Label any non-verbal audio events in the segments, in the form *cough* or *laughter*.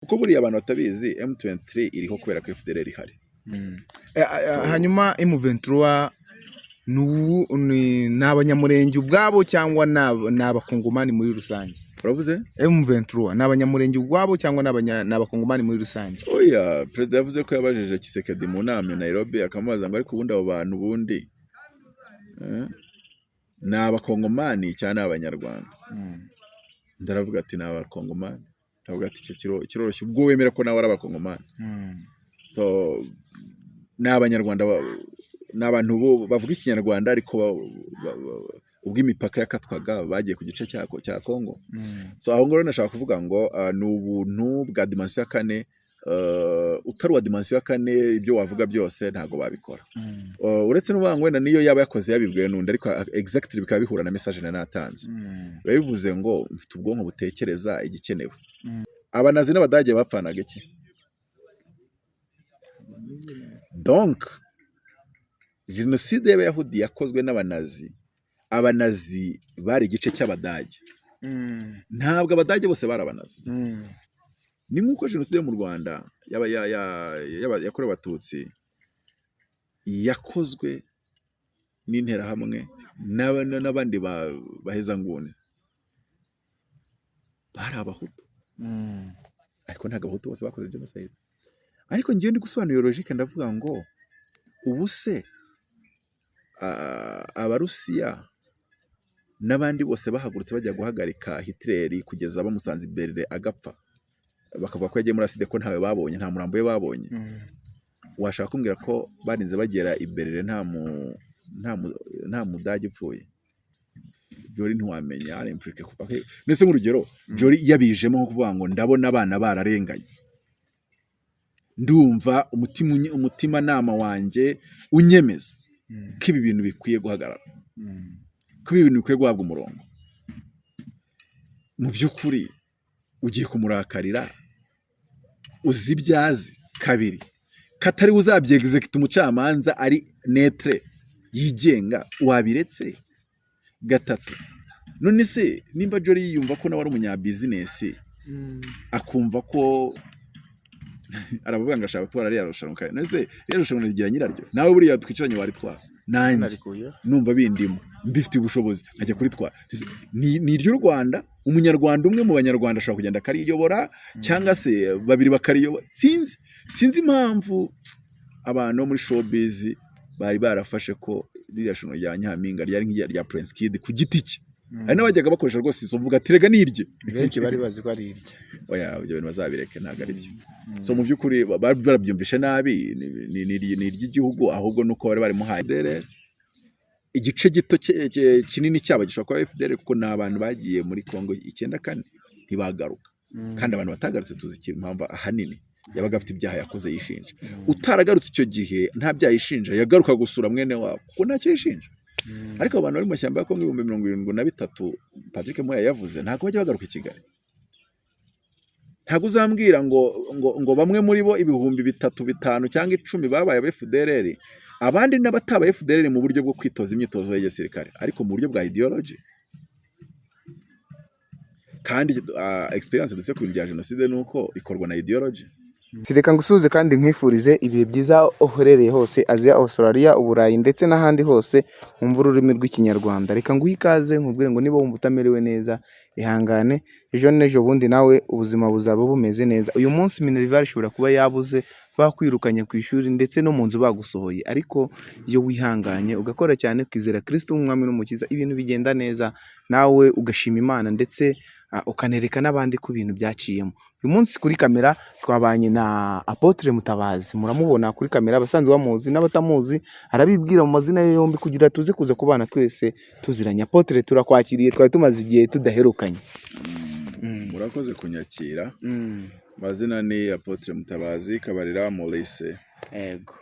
kuko buriya abantu batabizi M23 iriho kubera ko FDLR ihari Eh, eh, hanyuma M23 ni abanyamurenge ubwabo cyangwa ni aba- ni abakongomani muri rusange? Uravuze? M23 ni abanyamurenge ubwabo cyangwa ni abakongomani muri rusange? Oya perezida yavuze ko yabajije Kisekedi mu nama i Nairobi akamubaza ngo ariko ubundi abo bantu ubundi? Eh, ni abakongomani cyangwa ni abanyarwanda? Ndaravuga ati ni abakongomani. Ndavuga ati icyo kiro- kiroroshye. Ubwo wemera ko nawe ari abakongomani. So ni abanyarwanda ba- ni abantu bavuga ikinyarwanda ariko ubwo imipaka yakatwaga bagiye ku gice cya Kongo so aho ngaho nashaka kuvuga ngo ah, ni ubuntu bwa dimansiyo ya kane utari uwa dimansiyo ya kane ibyo wavuga byose ntabwo babikora. Uh, uretse n'uvuga ngo wenda niyo yaba yakoze yabibwiwe n'undi ariko exactly bikaba bihura na message nari natanze. Biba bivuze ngo mfite ubwonko butekereza igikenewe. Abanazi n'abadage bapfanaga iki? Donc jenoside y'abayahudi yakozwe n'abanazi. Abanazi bari igice cy'abadage. Ntabwo abadage bose bari abanazi. Ni nk'uko jenoside yo mu rwanda yakorewe abatutsi yakozwe n'interahamwe n'aba- n'abandi ba- bahezanguni. Bari abahutu. Ariko ntabwo abahutu bose bakoze jenoside. Ariko ngewe ndi gusobanura logike ndavuga ngo ubu se abarusiya n'abandi bose bahagurutse bajya guhagarika Hitler kugeza bamusanze imbere agapfa? Bakavuga ko yagiye muri aside ko ntawe babonye nta murambo we babonye. Washaka kumbwira ko barinze bagera imbere nta mu nta mu nta mudage upfuye? Jori ntiwamenya ari impurike kuva he? Ndetse nk'urugero jori yabijemo nko kuvuga ngo ndabona abana bararenganye. Ndumva umutima unye- umutimanama wanjye unyemeza ko ibi bintu bikwiye guhagarara. Ko ibi bintu bikwiye guhabwa umurongo. Mu by'ukuri ugiye kumurakarira uzi ibyo azi kabiri. Katari uzabyegizekita umucamanza ari netre yigenga wabiretse? Gatatu none se nimba jori yiyumva ko nawe ari umunyabizinesi akumva ko *laughs* aravuga ngo ashaka gutwara ririya rushanwa none se ririya rushanwa rigira nyiraryo? Nawe buriya twicaranye waritwara nanjye. Numva bindimo. Mbifitiye ubushobozi. Nkajya kuritwara ni ni iry'u rwanda. Umunyarwanda umwe mu banyarwanda ashobora kugenda akariyobora cyangwa se babiri bakariyobora. Sinzi sinzi impamvu abantu bo muri showbiz bari barafashe ko ririya shusho rya nyampinga ryari nk'irya rya prince kid ku giti cye. Hari n'abajyaga bakoresha rwose izo mvuga ati rega nirye. Benshi bari bazi ko ari irye. *laughs* Oya ibyo bintu bazabireke ntabwo ari byo. So mu by'ukuri barabyumvishe nabi ni- iry'igihugu ahubwo nuko bari barimuhaye. FDL igice gito kinini cyabo gishobora kuba FDL kuko ni abantu bagiye muri Congo icyenda kane ntibagaruka. Kandi abantu batagarutse tuzi ikintu impamvu ahanini yabaga afite ibyaha yakoze yishinja. Utaragarutse icyo gihe nta byaha yishinja yagaruka gusura mwene wabo. Kuko ntacyo yishinja. Ariko abantu bari mu mashyamba ya Congo ibihumbi mirongo irindwi na bitatu Patrick Moya yavuze ntabwo bajya bagaruka i Kigali. Ntabwo uzambwira ngo ngo ngo bamwe muri bo ibihumbi bitatu bitanu cyangwa icumi babaye aba abandi n'abataba FDLR mu buryo bwo kwitoza imyitozo ya gisirikare ariko mu buryo bwa ideology. Kandi uh, experience dufite ku bintu bya jenoside ni uko ikorwa na ideology. Reka ngusuhuze kandi nkwifurize ibihe byiza uherereye hose aziya australia uburayi ndetse n'ahandi hose wumva ururimi rw'ikinyarwanda. Reka nguhe ikaze nkubwire ngo niba wumva utamerewe neza ihangane ejo bundi nawe ubuzima buzaba bumeze neza. Uyu munsi minerivare ishobora kuba yabuze bakwirukanye ku ishuri ndetse no mu nzu bagusohoye ariko iyo wihanganye ugakora cyane ukizera kirisito nk'umwami n'umukiza ibintu bigenda neza nawe ugashima imana ndetse ukanereka n'abandi ko ibintu byaciyemo. Uyu munsi kuri kamera twabanye na apotre mutabazi muramubona kuri kamera abasanzwe bamuzi n'abatamuzi arabibwira mu mazina ye yombi kugira tuze kuza kubana twese tuziranye. Apotre turakwakiriye twari tumaze igihe tudaherukanye. Murakoze kunyakira. Amazina ni Apotre Mutabazi Kabarira Maurice. Ego.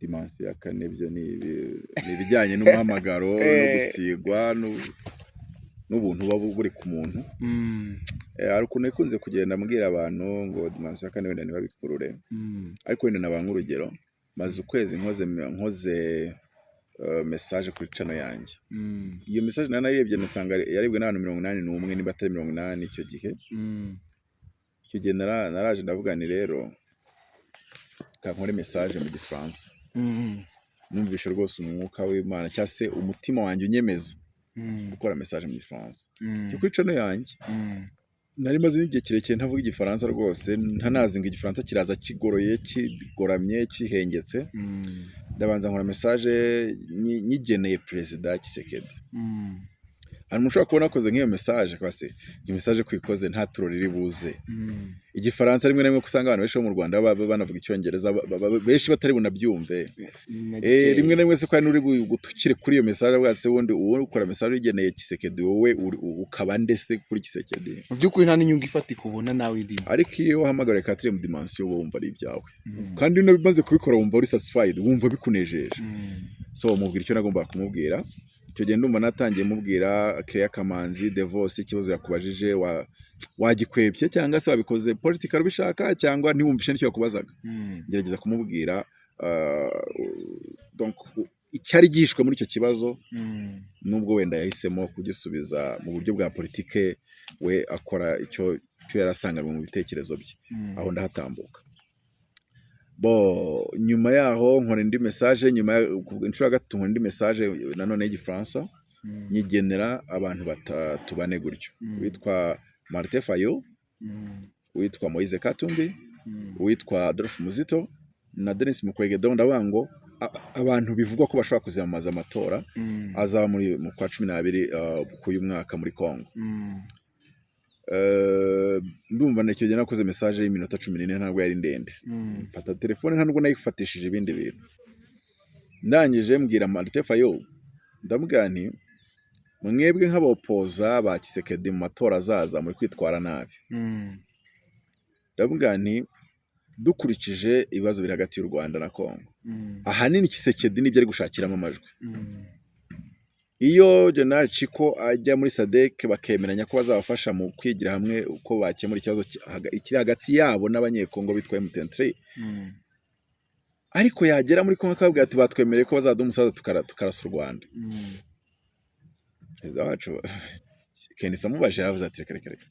Dimansiyo ya kane byo ni ibi- ni ibijyanye n'umuhamagaro *laughs* no gusigwa n'u- n'ubuntu buba buri ku muntu. Eh, hari ukuntu ikunze kugenda mbwira abantu ngo dimansiyo ya kane wenda ntibabikurure. Ariko wenda nabanga nk'urugero maze ukwezi nkoze eh, message kuri cano yanjye iyo message nari narebye nasanga yarebwe n'abantu mirongo inani n'umwe niba atari mirongo inani icyo gihe icyo gihe nara- naraje ndavuga ni rero kankore message mu gifaransa Mm. numvishe rwose umwuka w'imana cyangwa se umutima wanjye unyemeza Mm. gukora message mu gifaransa Mm. kuri cano yanjye Mm. Nari maze n'igihe kirekire ntavuga igifaransa rwose ntanazi ngo igifaransa kiraza kigoroye kigoramye kihengetse Mm. ndabanza nkora message nyi- nyigeneye perezida Kisekedi Mm. Hari umuntu ushobora kubona akoze nk'iyo message kwa se iyo message ko ikoze nta turo riri buze. Mm. igifaransa rimwe na rimwe usanga abantu benshi bo mu Rwanda baba banavuga icyongereza benshi batari bunabyumve. Na Eh, rimwe na rimwe se hari n'uri gutukire kuri iyo message avuga se wundi uwo ukora message ugeneye Kisekedi wowe ukaba ndese kuri Kisekedi? Mu by'ukuri nta n'inyungu ifatika ubona nawe irimo ariko iyo wahamagara quatrième dimension uba wumva ari ibyawe. Mm. kandi iyo umaze kubikora wumva uri satisfied wumva bikunejeje. Mm. so mubwira icyo nagombaga kumubwira? Icyo gihe ndumva natangiye mubwira Clear Kamanzi Devos ikibazo yakubajije wa wagikwebye cyangwa se wabikoze political ubishaka cyangwa ntiwumvishe n'icyo yakubazaga Mm. ngerageza kumubwira uh, icyari gihishwe muri icyo kibazo Mm. nubwo wenda yahisemo kugisubiza mu buryo bwa politike we akora icyo yari asanganywe mu bitekerezo bye Mm. aho ndahatambuka nyuma yaho nkora indi message nyuma inshuro ya gatatu nkora indi message nanone y'igifaransa Mm. nyigenera abantu batatu bane gutyo Mm. witwa Martin Fayo Mm. witwa Moise Katumbi Mm. witwa Adolphe Muzito na Denis Mukwege donc ndavuga ngo abantu bivugwa ko bashobora kuziyamamaza amatora azaba muri mu kwa cumi n'abiri uh, k'uyu mwaka muri Congo ndumva na icyo gihe nakoze message y'iminota cumi n'ine ntabwo yari ndende Mm. mfata telefone nta nubwo nayifatishije ibindi bintu ndangije mbwira Martin Fayo ndamubwira nti mwebwe nk'abapoza ba Kisekedi mu matora azaza muri kwitwara nabi Mm. ndamubwira nti dukurikije ibibazo biri hagati y'u Rwanda na Congo Mm. ahanini Kisekedi ni byo ari gushakiramo amajwi. Iyo General Chiko ajya muri SADC bakemeranya ko bazabafasha mu kwigira hamwe uko bakemura ikibazo kiri hagati yabo n'abanyekongo bitwa M23 Mm. ariko yagera muri Congo akababwira ati batwemereye ko bazaduha umusaza tukara, tukarasa u Rwanda Mm. perezida wacu *laughs* Kenisa amubajije yaravuze ati reka reka reka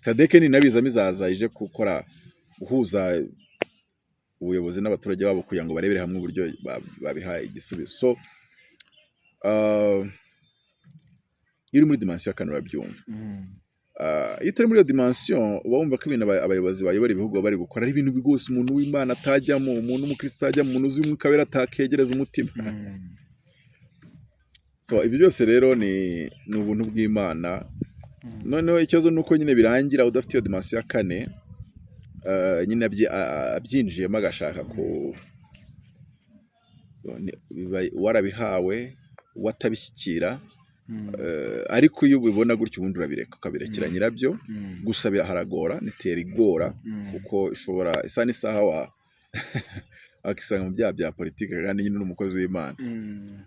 SADC ni nabizamo izaza ije gukora guhuza ubuyobozi n'abaturage babo kugira ngo barebere hamwe uburyo ba- babiha igisubizo so iyo uri muri dimension ya kane urabyumva Mm. Iyo utari muri iyo dimension uba wumva ko ibintu aba- abayobozi bayobora ibihugu baba bari gukora ari ibintu rwose umuntu w'imana atajyamo umuntu w'umukristo atajyamo umuntu uzi umwuka wera atakegereza umutima Mm. *laughs* so ibyo byose rero ni ubuntu bw'imana Mm. noneho ikibazo ni uko nyine birangira udafite iyo dimension ya kane ah, nyine abyinjiyemo agashaka ku warabihawe watabishyikira Mm. eh, ariko iyo ubibona gutyo ubundi urabireka ukabirekera Mm. nyirabyo Mm. gusa biraharagora nitera igora kuko ishobora isa n'isaha wa *laughs* akisanga mu byaha bya politiki kandi nyine n'umukozi w'imana.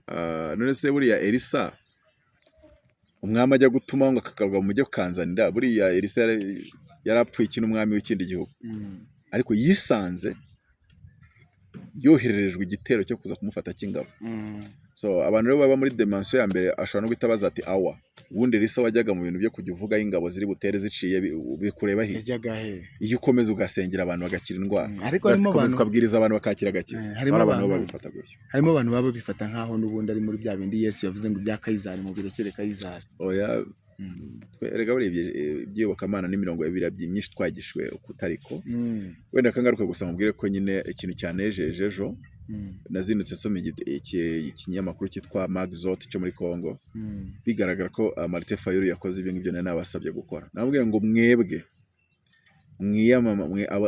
Ah, none se buriya elisa umwami ajya gutuma ngo akagaruka mu mujyi kukanzanira buriya elisa yari- apfuye iki n'umwami w'ikindi gihugu ariko yisanze yohererejwe igitero cyo kuza kumufata cy'ingabo. So abantu rero baba muri dimension ya mbere ashobora no guhita baza ati awa. Ubundi elisa wajyaga mu bintu byo kujya uvugaho ingabo ziri butere ziciye bi- bikureba he? Iyo ukomeza ugasengera abantu bagakira indwara. Mm. ariko harimo abantu ukabwiriza abantu bakakira agakiza. Eh, harimo hari abantu babifata gutyo. harimo abantu baba babifata nk'aho n'ubundi ari muri bya bindi. Yesu yavuze ngo ibya kayizari mu birekere kayizari. Oya Mm. buriya ibyi- iby'iyobokamana n'imirongo ibiri myinshi twagishwe kutariko. Mm. wenda kangaruka gusa mubwire ko nyine ikintu cyanejeje ejo. Mm. nazinutse nsoma ikinyamakuru cyitwa magzot cyo muri congo Mm. bigaragara ko uh, martin fayulu yakoze ibyo ngibyo nari nabasabye gukora namubwira ngo mwebwe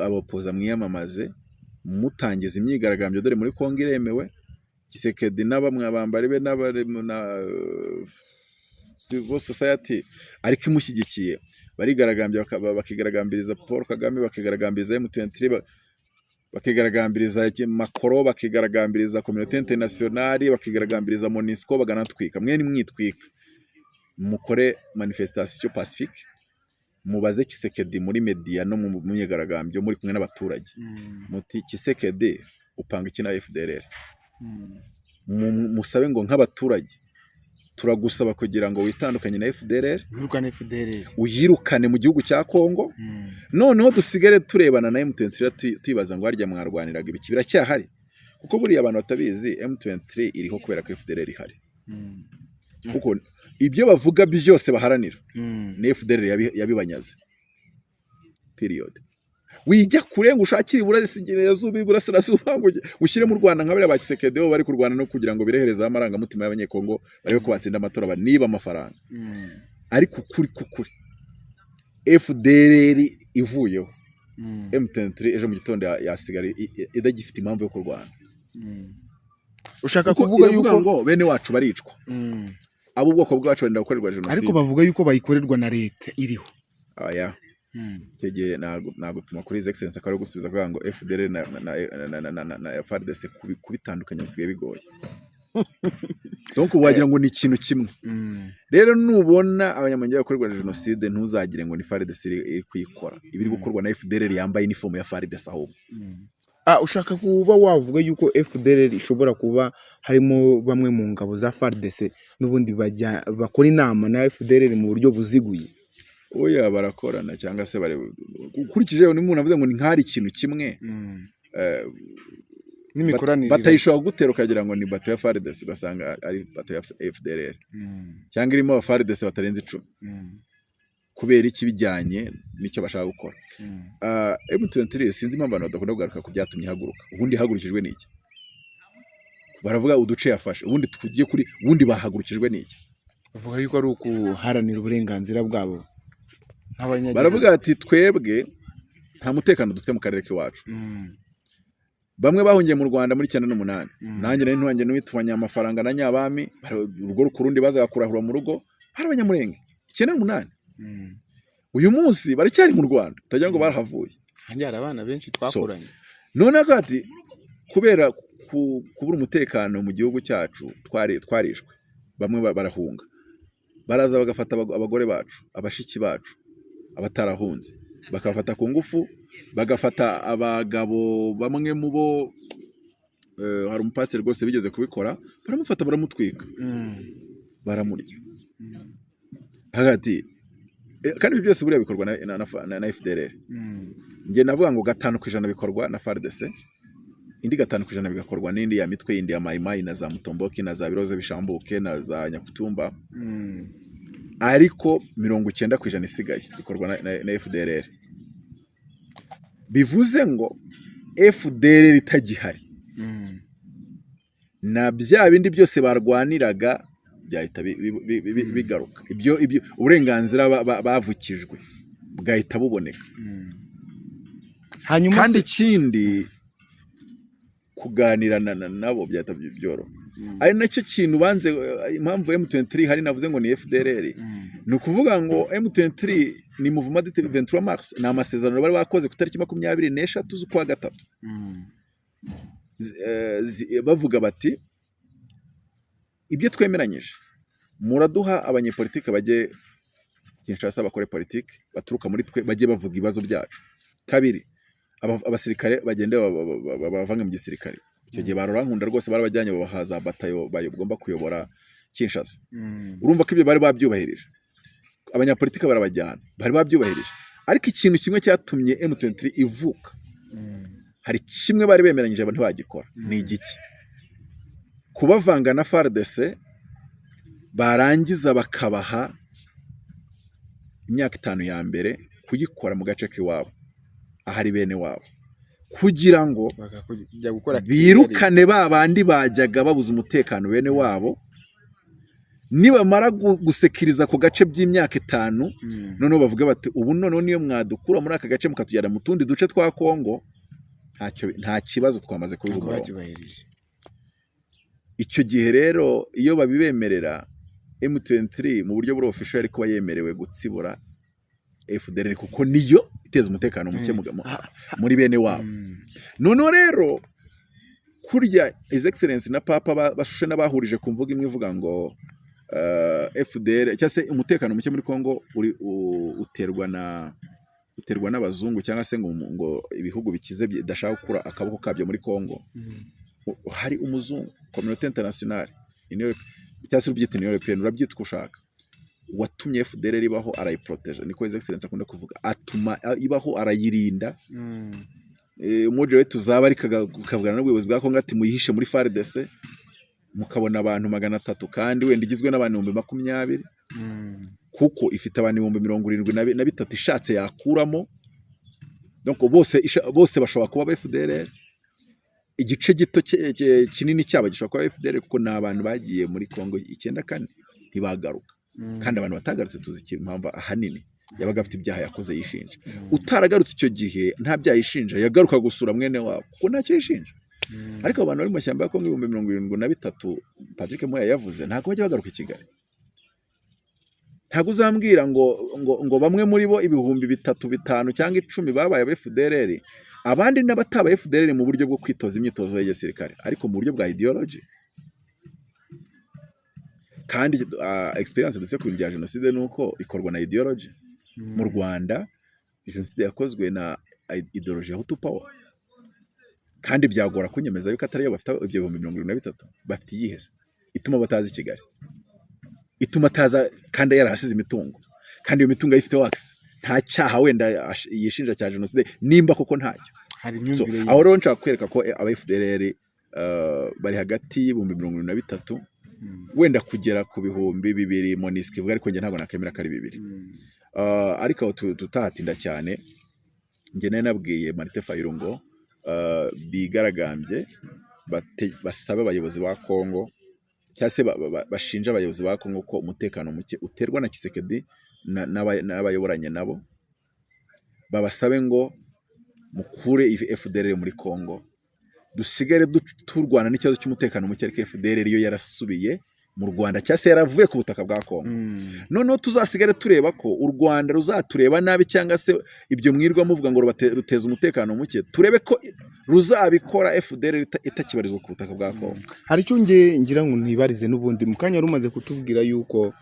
abopoza mwiyamamaze mutangiza imyigaragambyo dore muri congo iremewe gisekedi n'abamwe abambari be na uh, civil society ariko imushyigikiye barigaragambya bakigaragambiriza paul kagame bakigaragambiriza m23 ba- bakigaragambiriza makoro bakigaragambiriza kominote internationali bakigaragambiriza monisco baganatwika mwe nimwitwika mukore manifestation pacifique. Mubaze kisekedi muri media no mu myigaragambyo muri kumwe n'abaturage. Mm. muti kisekedi upanga iki na fdrr Mm. Mu- musabe ngo nk'abaturage turagusaba kugira ngo witandukanye na FDLR uyirukane mu gihugu cya Kongo noneho dusigare turebana na M23 tu- tuyibaza ngo harya mwarwaniraga ibiki? Biracyahari. Kuko buriya abantu batabizi M23 iriho kubera ko FDLR ihari. Kuko ibyo bavuga byose baharanira. Ni FDLR yabi- yabibanyaze. Period. Wijya kure ngo ushakire iburasirazuba iburasirazuba ngo ushyire mu Rwanda nka bariya ba Kisekedeho bari kurwana no kugira ngo birehereze amarangamutima y'abanyekongo barebe ko batsinda amatora baniba amafaranga. Ariko ukuri kukuri FDLR ivuyeho. M23 ejo mu gitondo ya- yasigara idagifite impamvu yo kurwana. Ushaka Kuko kuvuga yuko ngo bene wacu baricwa. Mm. abo ubwoko bwacu barenda gukorerwa jenoside. Ariko bavuga yuko bayikorerwa na leta iriho. Aya Hmm. icyo gihe ntabwo tumakuru hizi egiselensi akaba ari gusubiza kuvuga ngo efuperi na efaridesi kubitandukanya bisigaye bigoye. *laughs* Donko wagira ngo ni ikintu kimwe. Hmm. Rero nubona abanyamuryango bakorerwa jenoside ntuzagire ngo ni faridesi iri kuyikora. Ibiri hmm. gukorwa na efudereri yambaye inifomu ya faridesi ahubwo. Ah, ushaka kuba wavuga yuko efudereri ishobora kuba harimo bamwe mu ngabo za faridesi n'ubundi bakora inama na efudereri mu buryo buziguye? Oya barakorana cyangwa se ukurikije umuntu avuze ngo ni nk'ari ikintu kimwe. Eh, n'imikoranire batayishobora gutera ukagira ngo ni bato ya FARDC ugasanga ari bato ya FDLR Mm, cyangwa irimo aba FARDC batarenze icumi. Mm, kubera iki bijyanye n'icyo bashaka gukora. Mm. Ah, M23 sinzi impamvu abantu badakunda kugaruka ku byatumye ihaguruka. Ubundi ihagurukijwe n'iki baravuga uduce yafashe ubundi tugiye kuri ubundi bahagurukijwe n'iki bavuga yuko ari ukuharanira uburenganzira bwabo. Baravuga ati twebwe nta mutekano dufite mu karere k'iwacu. Mm, bamwe bahungiye mu Rwanda muri cyenda n'umunani. Mm. nanjye nari ntuwanjye n'uwitubanya amafaranga na nyabami urugo ku rundi bazaga kurahura mu rugo bari abanyamurenge. Icyenda n'umunani. Mm. uyu munsi baracyari mu Rwanda utagira ngo barahavuye. Hari abana benshi twakuranye. noneho kandi kubera ku- kubura umutekano mu gihugu cyacu twari twarishwe. Bamwe ba- barahunga. Baraza bagafata abago- abagore bacu abashiki bacu. Abatarahunze. Bakabafata ku ngufu bagafata abagabo bamwe mu bo eh, hari umupasiteri rwose bigeze kubikora baramufata baramutwika. Mm, baramurya. Hagati eh, kandi ibi byose buriya bikorwa na, na FDLR mm, njye navuga ngo gatanu ku ijana bikorwa na FARDC indi gatanu ku ijana bigakorwa n'indi ya mitwe yindi ya mayimayi na za mutomboki na za biroze bishambuke na za nyakutumba. Mm. Ariko mirongo icyenda ku ijana isigaye bikorwa na, FDLR bivuze ngo FDLR itagihari. Mm. na bya bindi byose barwaniraga byahita bi- bi- bi- bi- bi- bigaruka. Ibyo ibyo uburenganzira ba- ba- bavukijwe bwahita buboneka. Mm. hanyuma kandi ikindi kuganira na- na- nabo byahita by- byoroha. Mm, ari na cyo kintu banze eh, impamvu M23 hari navuze ngo ni FDLR mm, ni ukuvuga ngo M23 ni Mouvement de 23 Mars. Ni amasezerano bari bakoze ku tariki makumyabiri n'eshatu z'ukwa gatatu. Mm, eh, zi- bavuga bati ibyo twemeranyije muraduha abanyepolitike bajye Kinshasa bakore politiki baturuka muri twe bajye bavuga ibibazo byacu. Kabiri aba- abasirikare bagende ba- ba- ba- ba- bavange mu gisirikare. Icyo gihe barora nkunda rwose barabajyanye babahaza batayo bagomba kuyobora Kinshasa. Mm, urumva ko ibyo bari babyubahirije. Abanyapolitike barabajyana bari babyubahirije. Ariko ikintu kimwe cyatumye M23 ivuka. Mm, hari kimwe bari bemeranyije abantu ntibagikora ni igiki? Kubavanga na FARDC barangiza bakabaha imyaka itanu ya mbere kuyikora mu gace k'iwabo ahari bene wabo. Kugira ngo birukane ba bandi bajyaga babuza umutekano bene wabo nibamara gu- gusekiriza ako gace by'imyaka itanu Mm, noneho bavuga bati ubu noneho niyo mwadukura muri aka gace mukatujyana mu tundi duce twa Kongo nta kibazo twamaze bacyubahirije icyo gihe rero iyo babibemerera M23 mu buryo buri official ari kuba yemerewe gutsibura FDLR kuko niyo iteza umutekano muke mu- mu- Ah, muri bene wabo. Mm, noneho rero kurya His Excellence na Papa ba- bashushe n'abahurije ku mvuga imwe ivuga ngo uh, FDL cyangwa se umutekano muke muri Kongo uri u- uterwa na uterwa n'abazungu cyangwa se ngo, ibihugu bikize bidashaka gukura akaboko kabyo muri Kongo mm, hari umuzungu internationale Union- cyangwa se ubyita européenne urabyita uko ushaka. Watumye FDLR ibaho arayiporoteje niko his excellence akunda kuvuga. Atuma ibaho arayirinda. Eh, umuji we tuzaba ariko ukavugana n'ubuyobozi bwa Kongo ati muyihishe muri FARDC mukabona abantu magana atatu kandi wenda igizwe n'abantu ibihumbi makumyabiri. Kuko ifite abantu ibihumbi mirongo irindwi na bi- na bitatu ishatse yakuramo. Bose bose bashobora kuba FDLR igice gito kinini cyabo gishobora kuba FDLR kuko ni abantu bagiye muri Kongo icyenda kane. Ntibagaruka. Kandi abantu batagarutse tuzi impamvu ahanini yabaga afite ibyaha yakoze yishinja. Utaragarutse icyo gihe nta byaha yishinja yagaruka gusura mwene wabo. Kuko ntacyo yishinja. Ariko abantu bari mu mashyamba ya Kongo ibihumbi mirongo irindwi na bitatu Patrick Moya yavuze ntabwo bajya bagaruka i Kigali. Ntabwo uzambwira ngo ngo ngo bamwe muri bo ibihumbi bitatu bitanu cyangwa icumi babaye aba FDLR abandi n'abataba FDLR mu buryo bwo kwitoza imyitozo ya gisirikare. Ariko mu buryo bwa ideology kandi uh, experience dufite ku bintu bya jenoside ni uko ikorwa na ideology. Mu Rwanda jenoside yakozwe na ideology ya Hutu power. Kandi byagora kunyemeza yuko atari yo bafite ibyo bihumbi mirongo irindwi na bitatu bafite iyihe se ituma batazi i Kigali. Ituma ataza kandi yarahasize imitungo. Kandi iyo mitungo ayifite wakisi nta cyaha wenda yishinja cya jenoside nimba koko ntacyo aho rero nshaka kwereka ko aba FDLR uh, bari hagati y'ibihumbi mirongo irindwi na bitatu. Wenda kugera ku bihumbi bibiri monisike ivuga ariko njye ntabwo nakemera ko ari bibiri. Mm. Uh, ariko aho tu- tutahatinda cyane njye nari nabwiye Marite Fayulu ngo uh, bigaragambye basabe abayobozi ba Kongo cyangwa se ba- ba- bashinja abayobozi ba Kongo ko umutekano muke uterwa na Kisekedi na- n'aba- n'abayoboranye nabo. Babasabe ngo mukure FDLR muri Kongo dusigare du- turwana n'ikibazo cy'umutekano muke ariko FDLR yo yarasubiye mu Rwanda. Cyangwa se yaravuye ku butaka bwa Kongo Mm. noneho tuzasigare tureba ko u Rwanda ruzatureba nabi cyangwa se ibyo mwirwa muvuga ngo ruteza umutekano muke turebe ko ruzabikora ita- itakibarizwa ku butaka bwa Kongo hari icyo ngira ngo ntibarize n'ubundi. Mu kanya rumaze kutubwira yuko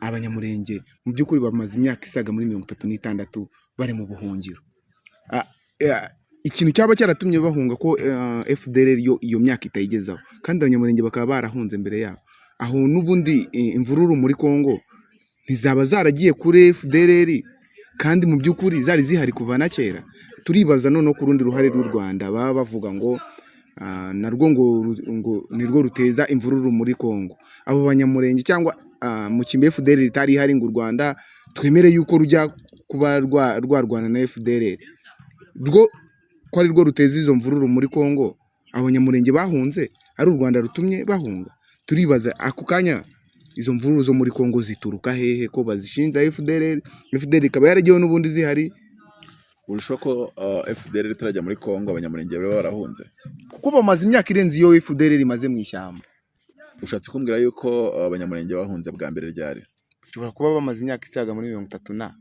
abanyamurenge mu by'ukuri bamaze imyaka isaga muri mirongo itatu n'itandatu bari mu buhungiro. Ikintu cyaba cyaratumye bahunga ko eh, FDLR yo iyo myaka itayigezaho. Kandi abanyamurenge bakaba barahunze mbere yabo. Aho n'ubundi eh, imvururu muri Kongo ntizaba zaragiye kuri FDLR kandi mu by'ukuri zari zihari kuva na kera. Turibaza noneho ku rundi ruhare rw'u Rwanda baba bavuga ngo ah, narwo ngo nirwo ruteza imvururu muri Kongo abo banyamurenge cyangwa ah, mu kimbe FDLR ritari ihari ngo u Rwanda twemere yuko rujya kuba rwa- rwarwana na FDLR rwo ko ari rwo ruteza izo mvururu muri Kongo abanyamurenge bahunze ari u Rwanda rutumye bahunga. Turibaza ako kanya izo mvururu zo muri Kongo zituruka hehe ko bazishinja FDLR FDLR ikaba yaragiyeho n'ubundi zihari? Urushaho ko uh, FDL itarajya muri Kongo abanyamurenge bari barahunze. Kuko bamaze imyaka irenze iyo FDLR imaze mu ishyamba. Ushatse kumbwira yuko uh, abanyamurenge bahunze bwa mbere ryari? Bashobora kuba bamaze imyaka isaga muri mirongo itatu na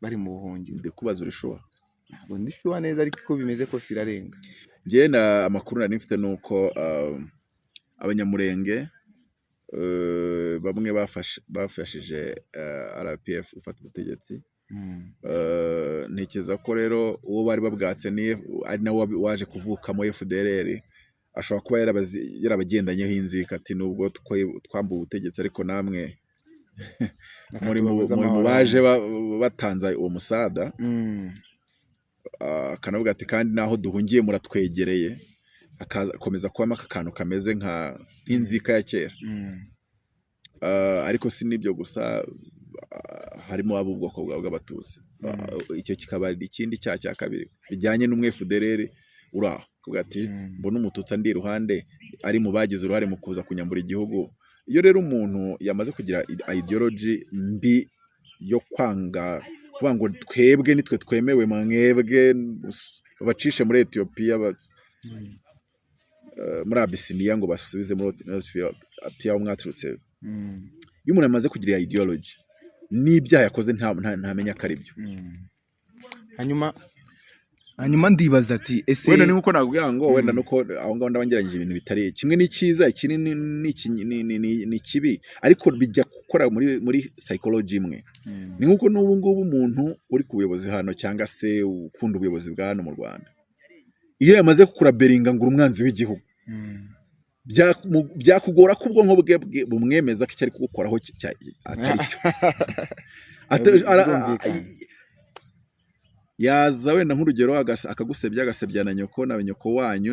bari mu buhungiro. Ndi kubaza urishuwa ntabwo ndishyuha neza ariko uko bimeze kose irarenga. Njye na amakuru nari mfite ni uko uh, abanyamurenge uh, bamwe bafashije uh, RPF gufata ubutegetsi. Uh, ntekereza ko rero uwo bari babwatse ni ari nawe waje kuvukamo FDLR ashobora kuba yarabagendanyeho inzika ati nubwo twambuwe ubutegetsi ariko namwe *laughs* muri mu baje ba- batanze uwo musada. Mm. uh, akanavuga ati kandi naho duhungiye muratwegereye. Akakomeza kubamo aka kantu kameze nka nk'inzika ya kera. Mm. Uh, ariko si n'ibyo gusa uh, harimo ab'ubwoko bwa- bw'abatutsi. Uh, icyo kikaba ikindi cyaha cya kabiri. Bijyanye n'umwefudereri uri aho. Kuvuga ati Mm. mbona umututsi andi iruhande ari mu bagize uruhare mu kuza kunyambura igihugu. Iyo rero umuntu yamaze kugira ideology mbi yo kwanga kuvuga ngo twebwe nitwe twemewe mwebwe babacishe muri etiyopiya Mm. muri abisiniya ngo basubize muri etiyopiya aho mwaturutse Mm. iyo umuntu amaze kugira iyo ideology n'ibyaha yakoze nta- nta- ntamenya ko ari byo Mm. hanyuma hanyuma ndibaza ati ese wenda ni nk'uko nakubwira ngo wenda nuko aho ngaho ndabangeranyije ibintu bitari kimwe ni cyiza ikindi ni, ni, iki- ni, ni, ni, ni kibi ariko bijya gukora muri muri psychology imwe Mm. ni nk'uko n'ubu ngubu umuntu uri ku buyobozi hano cyangwa se ukunda ubuyobozi bwa hano mu Rwanda iyo yamaze kukuraberinga ngo uri umwanzi w'igihugu Mm. byamu- byakugora ko ubwonko bwe bumwemeza ko icyo ari kugukoraho atari cyo. Yaza wenda nk'urugero akagusebya agasebya na nyoko na nyoko wanyu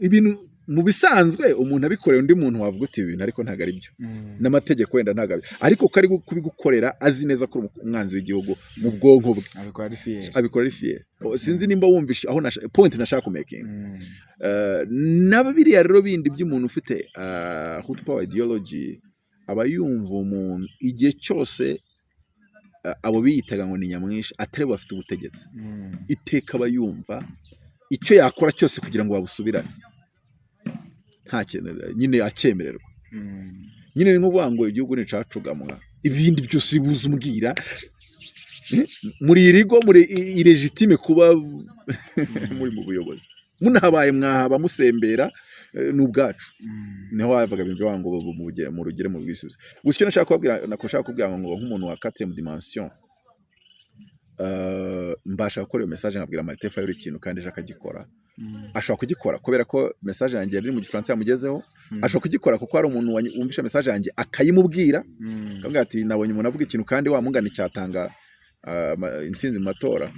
ibintu mu bisanzwe umuntu abikoreye undi muntu wavuga uti ibi bintu ariko ntabwo ari byo. Mm. n'amategeko wenda ntabwo ari ariko ko ari gu- kubigukorera azi neza ko umwanzi w'igihugu mu bwonko bwe. Abikora ari fiye sinzi nimba wumvishe aho point nashaka kumekinga Mm. Eh, na biriya rero bindi by'umuntu ufite hood power ideology aba yumva umuntu igihe cyose abo biyitaga ngo ni nyamwinshi atari bo bafite ubutegetsi. Mm. iteka aba yumva icyo yakora cyose kugira ngo babusubirane. Nyine acyemererwa Mm. nyine ni nk'uvuga ngo igihugu ni icacugamwa ibindi byose uri buze umbwira Eh, muri irigo muri i- ilegitime kuba *laughs* muri mu buyobozi. Munahabaye mwahaba musembera ni ubwacu Mm. ni ho wavaga ibintu ngo mu rugere mu bwisubizo. Gusa icyo nashaka kubabwira nako nshaka kubwira ngo nk'umuntu wa quatrième dimension eh, mbasha gukora iyo message nkabwira Maritefa yuri ikintu kandi ejo akagikora Mm. ashobora kugikora kubera ko message yanjye yari iri mu gifaransa yamugezeho. Mm. ashobora kugikora kuko hari umuntu wumvishe message yanjye akayimubwira. Akavuga ati nabonye umuntu avuga ikintu kandi wamungana icyatanga ma- intsinzi mu matora.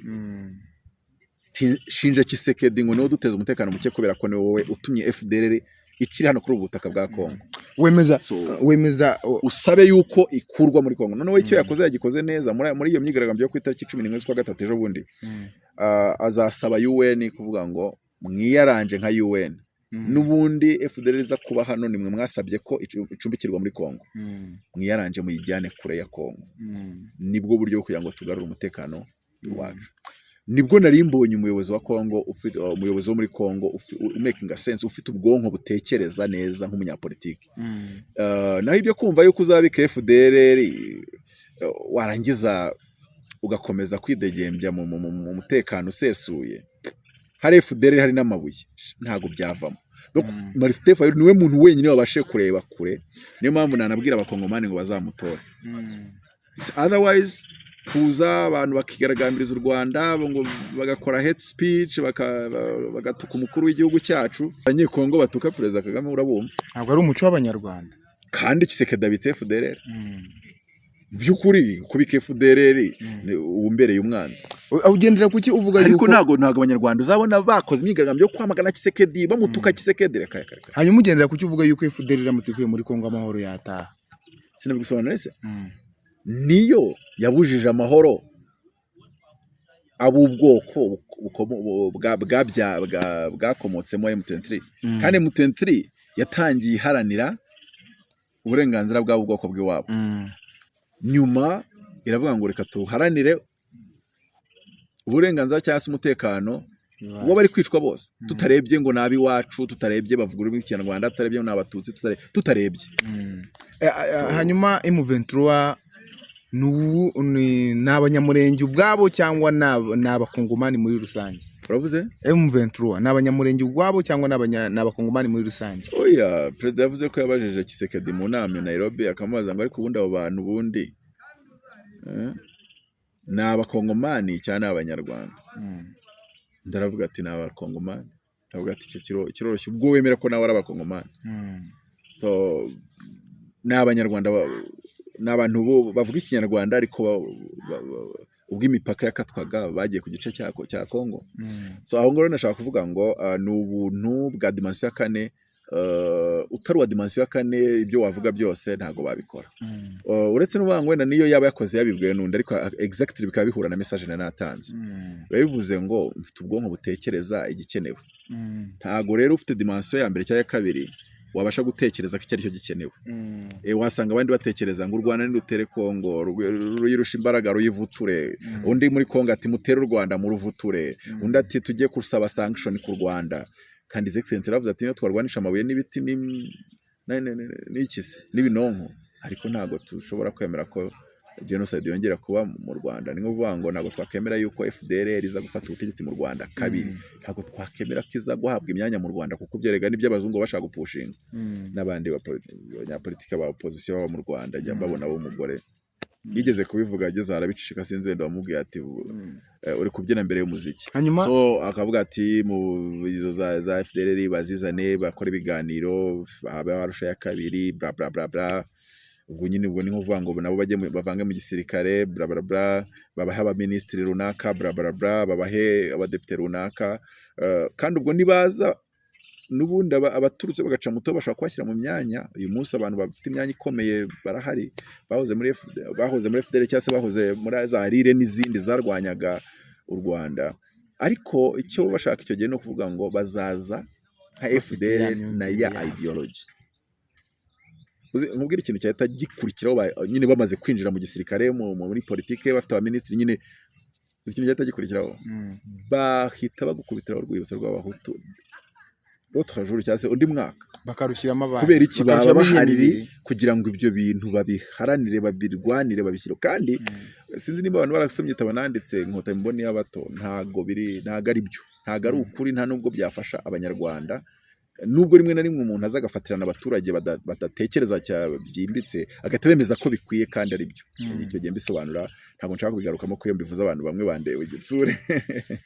Shinja Kisekedi ngo ni we duteza umutekano muke kubera ko ni wowe utumye FDLR ikiri hano kuri ubu butaka bwa Kongo wemeza wemeza usabe yuko ikurwa muri Kongo noneho icyo yakoze yagikoze neza. Muri iyo myigaragambyo yo ku itariki cumi n'imwe z'ukwa gatatu ejo bundi Mm. azasaba UN kuvuga ngo mwiyaranje nka UN Mm. n'ubundi FDLR iza kuba hano nimwe mwasabye ko icu- icumbikirwa muri Kongo Mm. mwiyaranje muyijyane kure ya Kongo ni bwo buryo bwo kugira ngo tugarure umutekano wacu. Ni bwo nari mbonye umuyobozi wa Kongo ufite uh, umuyobozi wo muri Kongo ufi- u- making sense ufite ubwonko butekereza neza nk'umunyapolitiki Mm. uh, naho ibyo kumva yuko uzabika FDLR uh, warangiza ugakomeza kwidegembya mu, mu, mu, mu mutekano usesuye hari FDLR hari n'amabuye ntago byavamo Mm. Maritefa ni we muntu wenyine wabashe kureba kure niyo mpamvu nanabwira abakongomani ngo bazamutore Mm. otherwise kuza abantu bakigaragambiriza u Rwanda ngo bagakora hate speech bagatuka umukuru w'igihugu cyacu. Abanyekongo batuka perezida Kagame urabumva. Ntabwo ari umuco w'abanyarwanda. Kandi Kisekedi abitse FDLR Mm. by'ukuri kubika FDLR Mm. ni uwumbereye umwanzi. Ugendera kuki uvuga ariko yuko ntabwo ntabwo abanyarwanda uzabona bakoze imyigaragambyo yo kwamagana Kisekedi bamutuka Mm. Kisekedi reka reka hanyuma ugendera kuki uvuga yuko FDL iramutse ikuye muri Kongo amahoro yataha. Sinabisobanura se. Niyo yabujije amahoro ab'ubwoko bwakomotsemo M23 Mm. kandi M23 yatangiye iharanira uburenganzira bw'abo bwoko bw'iwabo Mm. nyuma iravuga ngo reka tuharanire uburenganzira cyangwa se umutekano Iwacu. w'abari kwicwa bose Mm. tutarebye ngo ni ab'iwacu tutarebye bavuga ururimi rw'ikinyarwanda tutarebye ngo ni abatutsi tutare- tutarebye. Eh, eh, hanyuma M23 ni abanyamurenge ubwabo cyangwa ni aba- ni abakongomani muri rusange? Uravuze? M23 ni abanyamurenge ubwabo cyangwa ni abakongomani muri rusange? Oya perezida yavuze ko yabajije Kisekedi mu nama Nairobi akamubaza ngo ariko ubundi abo bantu ubundi? Eh, ni abakongomani cyangwa ni abanyarwanda? Mm. ndaravuga ati ni abakongomani. Ndavuga ati icyo kiro- kiroroshye ubwo wemera ko nawe ari abakongomani. Mm. so ni abanyarwanda ba- ni abantu bavuga ikinyarwanda ariko ubwo imipaka yakatwaga bagiye ku gice cya Ko- cya Kongo Mm. so aho ngaho nashaka kuvuga ngo ah, ni ubuntu bwa dimansiyo ya kane ah, utari uwa dimansiyo ya kane ibyo wavuga byose ntabwo babikora Mm. Ah, uretse ngo wenda niyo yaba yakoze yabibwiwe n'undi ariko exactly bikaba bihura na message nari natanze Mm. biba bivuze ngo mfite ubwonko butekereza igikenewe ntabwo rero ufite dimansiyo ya mbere cyangwa ya kabiri wabasha gutekereza ko icyo ari cyo gikenewe Mm. e, wasanga abandi batekereza ngo u Rwanda nirutere Kongo ru- ruyirusha imbaraga ruyivuture Mm. undi muri Kongo ati mutere u Rwanda muruvuture Mm. undi ati tujye gusaba sanction ku Rwanda kandi Excellency yaravuze ati niyo twarwanisha amabuye n'ibiti n'ibinonko ariko ntabwo dushobora kwemera ko genocide yongera kuba mu Rwanda. Ni ukuvuga ngo ntabwo twakemera yuko FDLR iza gufata ubutegetsi mu Rwanda kabiri. Mm. ntabwo twakemera ko iza guhabwa imyanya mu Rwanda kuko byerega n'ibyo abazungu bashaka gupushinga. Mm. n'abandi banyapolitike ba opozisiyo baba mu Rwanda njya Mm. mbabona b'umugore yigeze kubivuga ageze arabicishika sinzi wenda wamubwiye ati eh, uri kubyina mbere y'umuziki. Hanyuma? So akavuga ati mu izo za, za FDLR bazizane bakora ibiganiro habe harusha ya kabiri bla bla bla bla. Ubwo nyine ubwo ni nkuvuga ngo nabo bajye bavange mu gisirikare bla bla bla babahe abaminisitiri runaka bla bla bla babahe abadepite runaka. Eh, kandi ubwo nibaza n'ubundi aba- abaturutse bagaca muto bashobora kubashyira mu myanya uyu munsi abantu bafite imyanya ikomeye barahari. Bahoze muri bahoze muri FDL cyangwa se bahoze muri za rire n'izindi zarwanyaga u Rwanda. Ariko icyo bashaka icyo gihe ni ukuvuga ngo bazaza nka FDL ya na ya ideology. Nkubwire ikintu cyahita gikurikiraho nyine bamaze kwinjira mu gisirikare mu- mu- muri politike bafite abaminisitiri nyine ikintu cyahita gikurikiraho Mm. bahita bagukubitira urwibutso rw'abahutu jour cyangwa se undi mwaka. Bakarushyiramo abantu. Kubera iki? Baba bahari kugira ngo ibyo bintu babiharanire babirwanire babishyire. Kandi Mm. sinzi niba abantu barasomye igitabo nanditse inkotanyi mboni y'abato ntago biri ntago ari byo ntago ari Mm. ukuri nta nubwo byafasha abanyarwanda nubwo rimwe na rimwe umuntu aza agafatirana abaturage bada- badatekereza byimbitse agahita bemeza ko bikwiye kandi ari byo Mm. icyo gihe mbisobanura ntabwo nshaka kubigarukamo ko iyo mbivuze abantu bamwe bandeba igitsure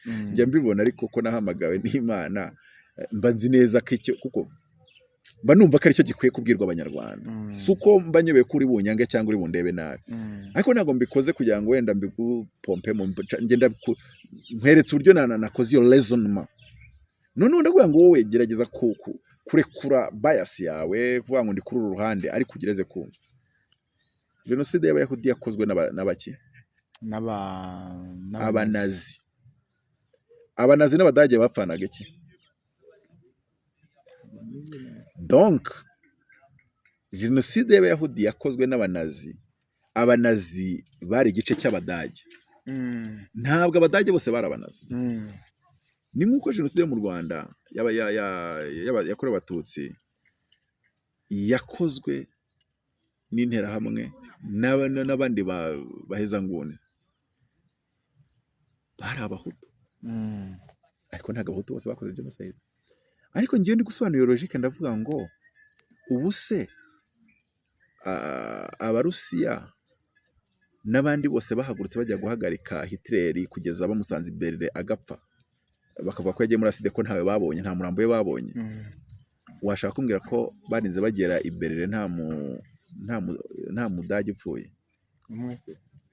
Mm. njya mbibona ariko ko nahamagawe n'imana eh, mba nzi neza ko icyo kuko mba numva ko ari cyo gikwiye kubwirwa abanyarwanda Mm. si uko mba nyobeye ko uri bunyange cyangwa uri bundebe nabi ariko ntabwo mbikoze kugira ngo wenda mbigupompe nkweretse uburyo na- na- nakoze iyo raisonnement noneho ndavuga ngo wowe gerageza ku- ku- kurekura bias yawe kuvuga ngo ndi kuri uru ruhande ariko ugereze kumva jenoside y'abayahudi yakozwe n'aba- n'abaki? Abanazi. Abanazi n'abadage bapfanaga iki? Donc jenoside y'abayahudi yakozwe n'abanazi. Abanazi bari igice cy'abadage. Mm. ntabwo abadage bose bari abanazi. Mm. Ni nk'uko jenoside yo mu rwanda yakorewe abatutsi yakozwe n'interahamwe n'aba- n'abandi ba- bahezanguni. Bari abahutu. Mm. ariko ntabwo abahutu bose bakoze jenoside. Ariko ngewe ndi gusobanura logike ndavuga ngo ubu se abarusiya n'abandi bose bahagurutse bajya guhagarika hitileri kugeza bamusanze imbere agapfa? Bakavuga ko yagiye muri aside ko ntawe babonye nta murambo we babonye. Mm. washaka kumbwira ko barinze bagera imbere nta mu nta mu- nta mudage upfuye?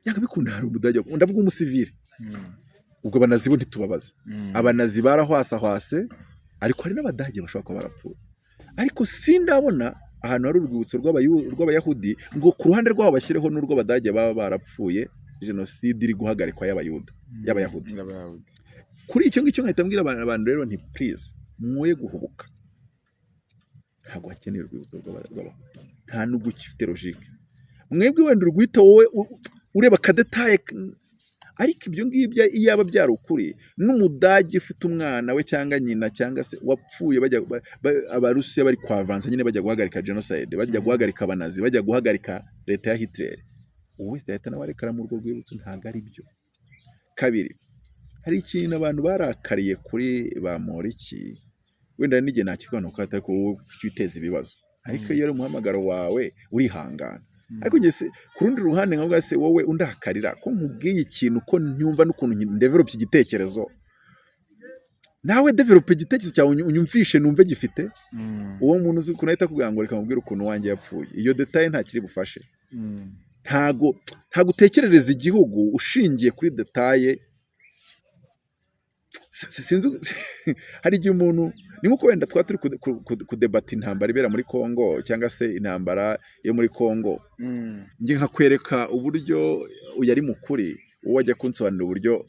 Yanga bikunda hari umudage ndavuga umusivile Mm. ubwo abanazi bo ntitubabaza Mm. abanazi barahwasahwase ariko hari n'abadage bashobora kuba barapfuye. Ariko sindabona ahantu hari urwibutso rw'abayahudi ngo ku ruhande rwabo bashyireho n'urw'abadage baba barapfuye jenoside iri guhagarikwa y'abayahudi. Kuri icyo ngicyo nkahita mbwira abantu rero nti purize mwoye guhubuka. Ntabwo hakeneye urwibutso rw'aba- rw'abahutu. Nta nubwo ukifite logike mwebwe wenda urwita wowe ureba akadetaye ariko ibyo ngibyo iyo aba byari ukuri n'umudage ufite umwana we cyangwa nyina cyangwa se wapfuye bajya ba- ba- abarusiya bari kwavansa nyine bajya guhagarika jenoside bajya guhagarika abanazi bajya guhagarika leta ya hitler. Uwo wese yahita nawe arekara muri urwo rwibutso ntabwo ari byo kabiri hari ikintu abantu barakariye kuri ba Moriki wenda n'igihe nakivuga ko atari ko wowe witeza ibibazo. Ariko Mm. iyo ari umuhamagaro wawe urihangana. Mm. ariko ku rundi ruhande nkavuga se wowe undakarira ko nkubwiye ikintu ko nyumva n'ukuntu ndevelope igitekerezo? Nawe develope igitekerezo cyawe unyu- unyumvishe numve gifite? Mm. uwo muntu uzi ukuntu ahita akubwira ngo reka mubwire ukuntu wanjye yapfuye. Iyo detaye ntakiri bufashe. Ntago ntago utekerereza igihugu ushingiye kuri detaye sinzi *laughs* hari igihe umuntu ni nk'uko wenda twaba turi kude- ku- ku- kudebata intambara ibera muri Congo cyangwa se intambara yo muri Congo. Mm. njye nkakwereka uburyo uyu ari mu kuri wowe wajya kunsobanurira uburyo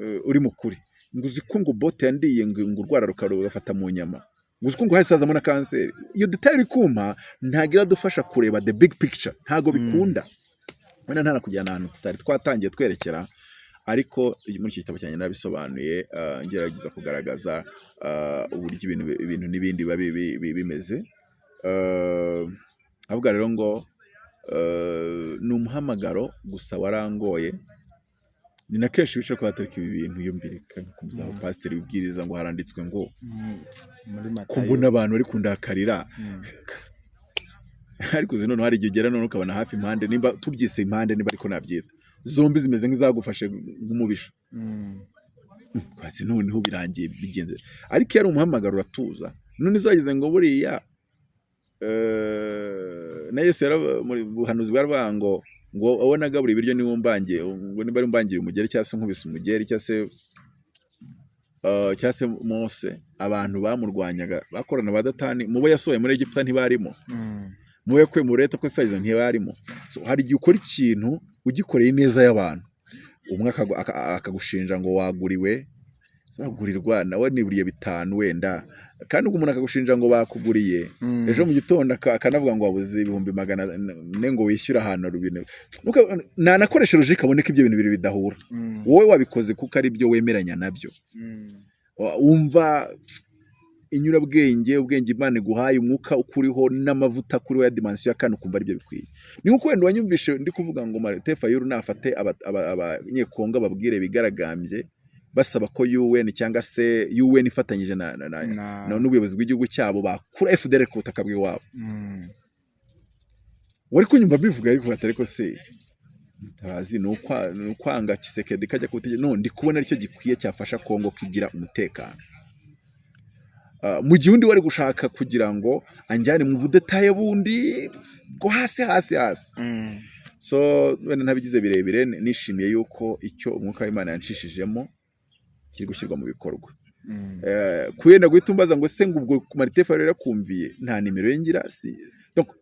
eh, uri mu kuri. Ngo uzi ko ngo bote yandiye ngo urwara rugafata mu nyama. Ngo uzi ko ngo hahise hazamo na kanseri. Iyo detaye uri kumpa ntabwo iradufasha kureba the big picture. Ntabwo Mm. bikunda wenda ntanakujyana ahantu tutari twatangiye twerekera ariko muri iki gitabo cyanjye nabisobanuye ah, ngerageza kugaragaza ah, uburyo ibintu n'ibindi biba bi- bi- bi- bimeze Ah, avuga rero ngo ni umuhamagaro gusa warangoye ni na kenshi wicara kuhatarika ibi bintu mbirika nkumva Mm. pasiteri wibwiriza ngo haranditswe ngo Mm. mbona abantu bari kundakarira Mm. *laughs* ariko uzi noneho hari igihe ugera none ukabona hafi impande nimba tubyise impande niba ariko nabyita zombi zimeze nk'izagufashe nk'umubisha. Kwatsi noneho birangiye bigenze. Ariko iyo ari umuhamagaro uratuza. None zagize ngo buriya eh, na Yesu muri buhanuzi bwaravuga ngo ngo wowe nagabura ibiryo niba umbangiye ngo niba ari umbangiye umugeri cyangwa se nkubise umugeri cyangwa se eh, cyangwa se Mose abantu bamurwanyaga bakorana ba Datani mu bo yasohoye muri Egiputa ntibarimo. Mu bo yakuye mu leta ko sayizo ntibarimo so, hari igihe ukora ikintu ugikoreye ineza y'abantu. Umwe akagu- aka- akagushinja ngo waguriwe wagurirwa nawe niburiye bitanu wenda. Kandi ubwo umuntu akagushinja ngo bakuguriye ejo mu gitondo aka- akanavuga ngo wabuze ibihumbi magana ane ngo wishyure ahantu rubine Nuka- nanakoresha logike aboneka ibyo bintu bibiri bidahura. Wowe wabikoze kuko ari byo wemeranya na byo. Wa- wumva inyurabwenge ubwenge imana iguhaye umwuka ukuriho n'amavuta kuriho ya dimansiyo ya kane ukumva ari byo bikwiye. Ni nk'uko wenda wanyumvishe ndi kuvuga ngo marite fayuru nafate aba- aba- abanyekongo babwire bigaragambye basaba ko UN cyangwa se UN ifatanyije na, na, na, n'ubuyobozi bw'igihugu cyabo bakura FDL ku butaka bw'iwabo wari kunyumva bivuga ariko atari ko se mutabazi ni ukwa- ni ukwanga kisekedi kajya ku butegetsi no ndi kubona ari cyo gikwiye cyafasha Kongo kugira umutekano. Mu gihe undi wari gushaka kugira ngo anjyane mu budetaye bundi bwo hasi hasi hasi. So wenda ntabigize birebire ni- nishimiye yuko icyo umwuka w'Imana yanshishijemo kiri gushyirwa mu bikorwa. Eh, kuyenda guhita umbaza ngo se ngo ubwo Marite Fayulu yarakumviye nta nimero ye ngira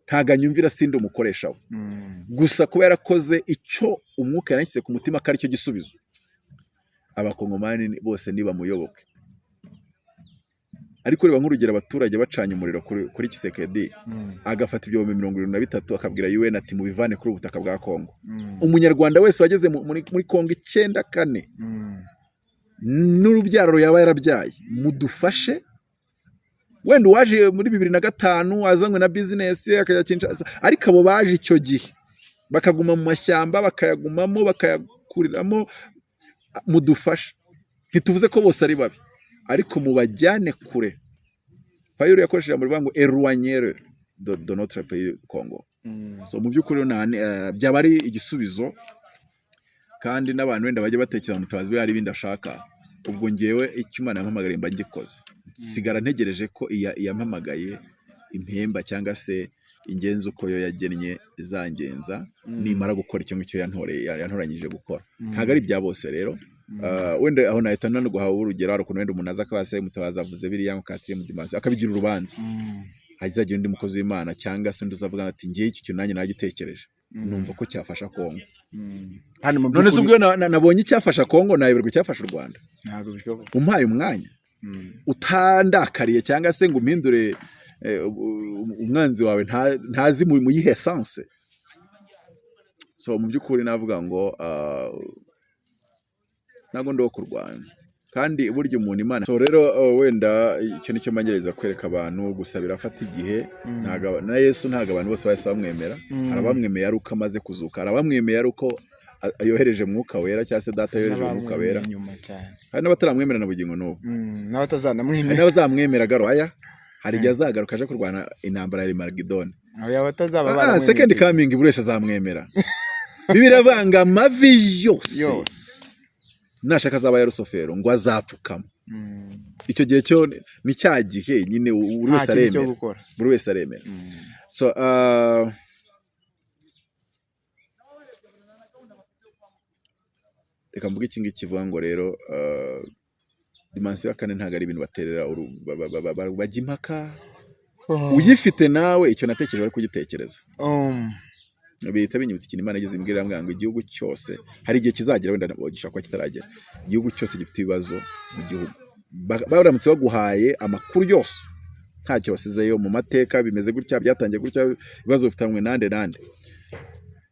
ntago anyumvira sindi umukoresha we gusa kuba yarakoze icyo umwuka yanashyize ku mutima ko ari cyo gisubizo abakongomani ni- bose nibamuyoboke ariko reba nk'urugero abaturage bacanye umuriro kuri, Kisekedi agafata ibihumbi mirongo irindwi na bitatu akabwira UN ati mubivane kuri ubu butaka bwa Kongo umunyarwanda wese wageze mu- muri, muri Kongo icyenda kane n'urubyaro yaba yarabyaye mudufashe? Wenda uwaje muri bibiri na gatanu azanywe na bizinesi akajya Kinshasa. Ariko abo baje icyo gihe bakaguma mu mashyamba bakayagumamo bakayakuriramo mudufashe. Ntituvuze ko bose ari babi. Ariko mubajyane kure. Fayulu yakoresheje muri ngo eruwanyere do, notre pays Congo. So mu by'ukuri eh, byaba ari igisubizo kandi n'abantu wenda bajya batekereza mutabazi we hari ibindi ashaka. Ubwo ngewe icyo yampamagariye mba ngikoze. Sigara ntegereje ko iya- iyampamagaye impemba cyangwa se ingenzi uko yo yagennye izangenza. Nimara gukora icyo ngicyo yantoranyije gukora. Ntabwo ari ibya bose rero. Wenda aho nahita nanaguha urugero hari ukuntu wenda umuntu aza akaba se mutabazi avuze biriya ngo katire mu dimansi akabigira urubanza. Hazagira undi mukozi w'imana cyangwa se undi uzavuga ati ngewe iki kintu nanjye nagitekereje numva ko cyafasha kongo none se ubwo na- na- nabonye icyafasha kongo nayoberwa icyafasha u rwanda. Umpaye umwanya. Utandakariye cyangwa se ngo umpindure eh, umwanzi wawe nta- ntazi mu mu yihe esanse so mu by'ukuri navuga ngo ah, ntabwo ndi uwo kurwanya. Kandi burya umuntu imana so rero uh, wenda icyo ni cyo mbangereza kwereka abantu gusa birafata igihe aba- na yesu ntabwo abantu bose bahise bamwemera. Hari abamwemeye ari uko amaze kuzuka hari abamwemeye ari uko yohereje mwuka wera cyangwa se data yohereje umwuka wera. Hari n'abataramwemera na bugingo n'ubu. Mm, n'abazamwemera garoya hari igihe azagaruka aje kurwana intambara ya baramwemeye second coming buri wese azamwemera. *laughs* Bibiri avanga amavi yose. Nashaka azaba ya rusofero ngo azapfukama Mm. icyo gihe cyo ni- cya gihe nyine buri wese aremera. buri wese aremera. So reka mvuge iki ngiki kivuga ngo rero uh, dimansiyo ya kane ntabwo ari ibintu baterera bajya impaka. Uyifite nawe icyo natekereje bari kugitekereza. Um, bihita binyibutsa ikintu imana igeze imbwira ngo igihugu cyose hari igihe kizagera wenda gishobora kuba kitaragera. Igihugu cyose gifite ibibazo mu gihugu. Ba- baramutse baguhaye amakuru yose ntacyo wasizeyo mu mateka bimeze gutya byatangiye gutya ibibazo bifitanywe nande nande.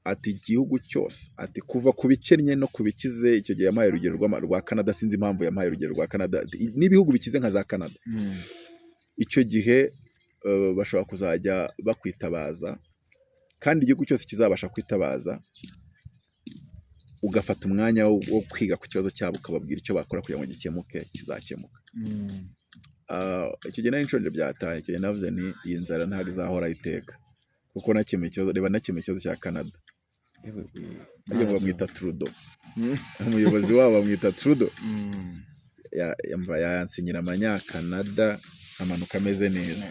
Ati igihugu cyose ati kuva ku bikennye no ku bikize icyo gihe yampaye urugero rwa Canada sinzi impamvu yampaye urugero rwa Canada. N'ibihugu bikize nka za Canada. Mm. icyo gihe eh, bashobora kuzajya bakwitabaza kandi igihugu cyose kizabasha kwitabaza ugafata umwanya wo, kwiga ku kibazo cyabo ukababwira icyo bakora kugira ngo gikemuke kizakemuka Mm. Ah, icyo gihe nari nshonje byataye icyo gihe navuze nti iyi nzara ntabwo izahora iteka kuko nakemuye ikibazo reba nakemuye ikibazo cya canada. Harya ngo bamwita trudo Mm. umuyobozi wabo bamwita trudo Mm. ya- yamva yansinyira amanyakanada amanuka ameze neza.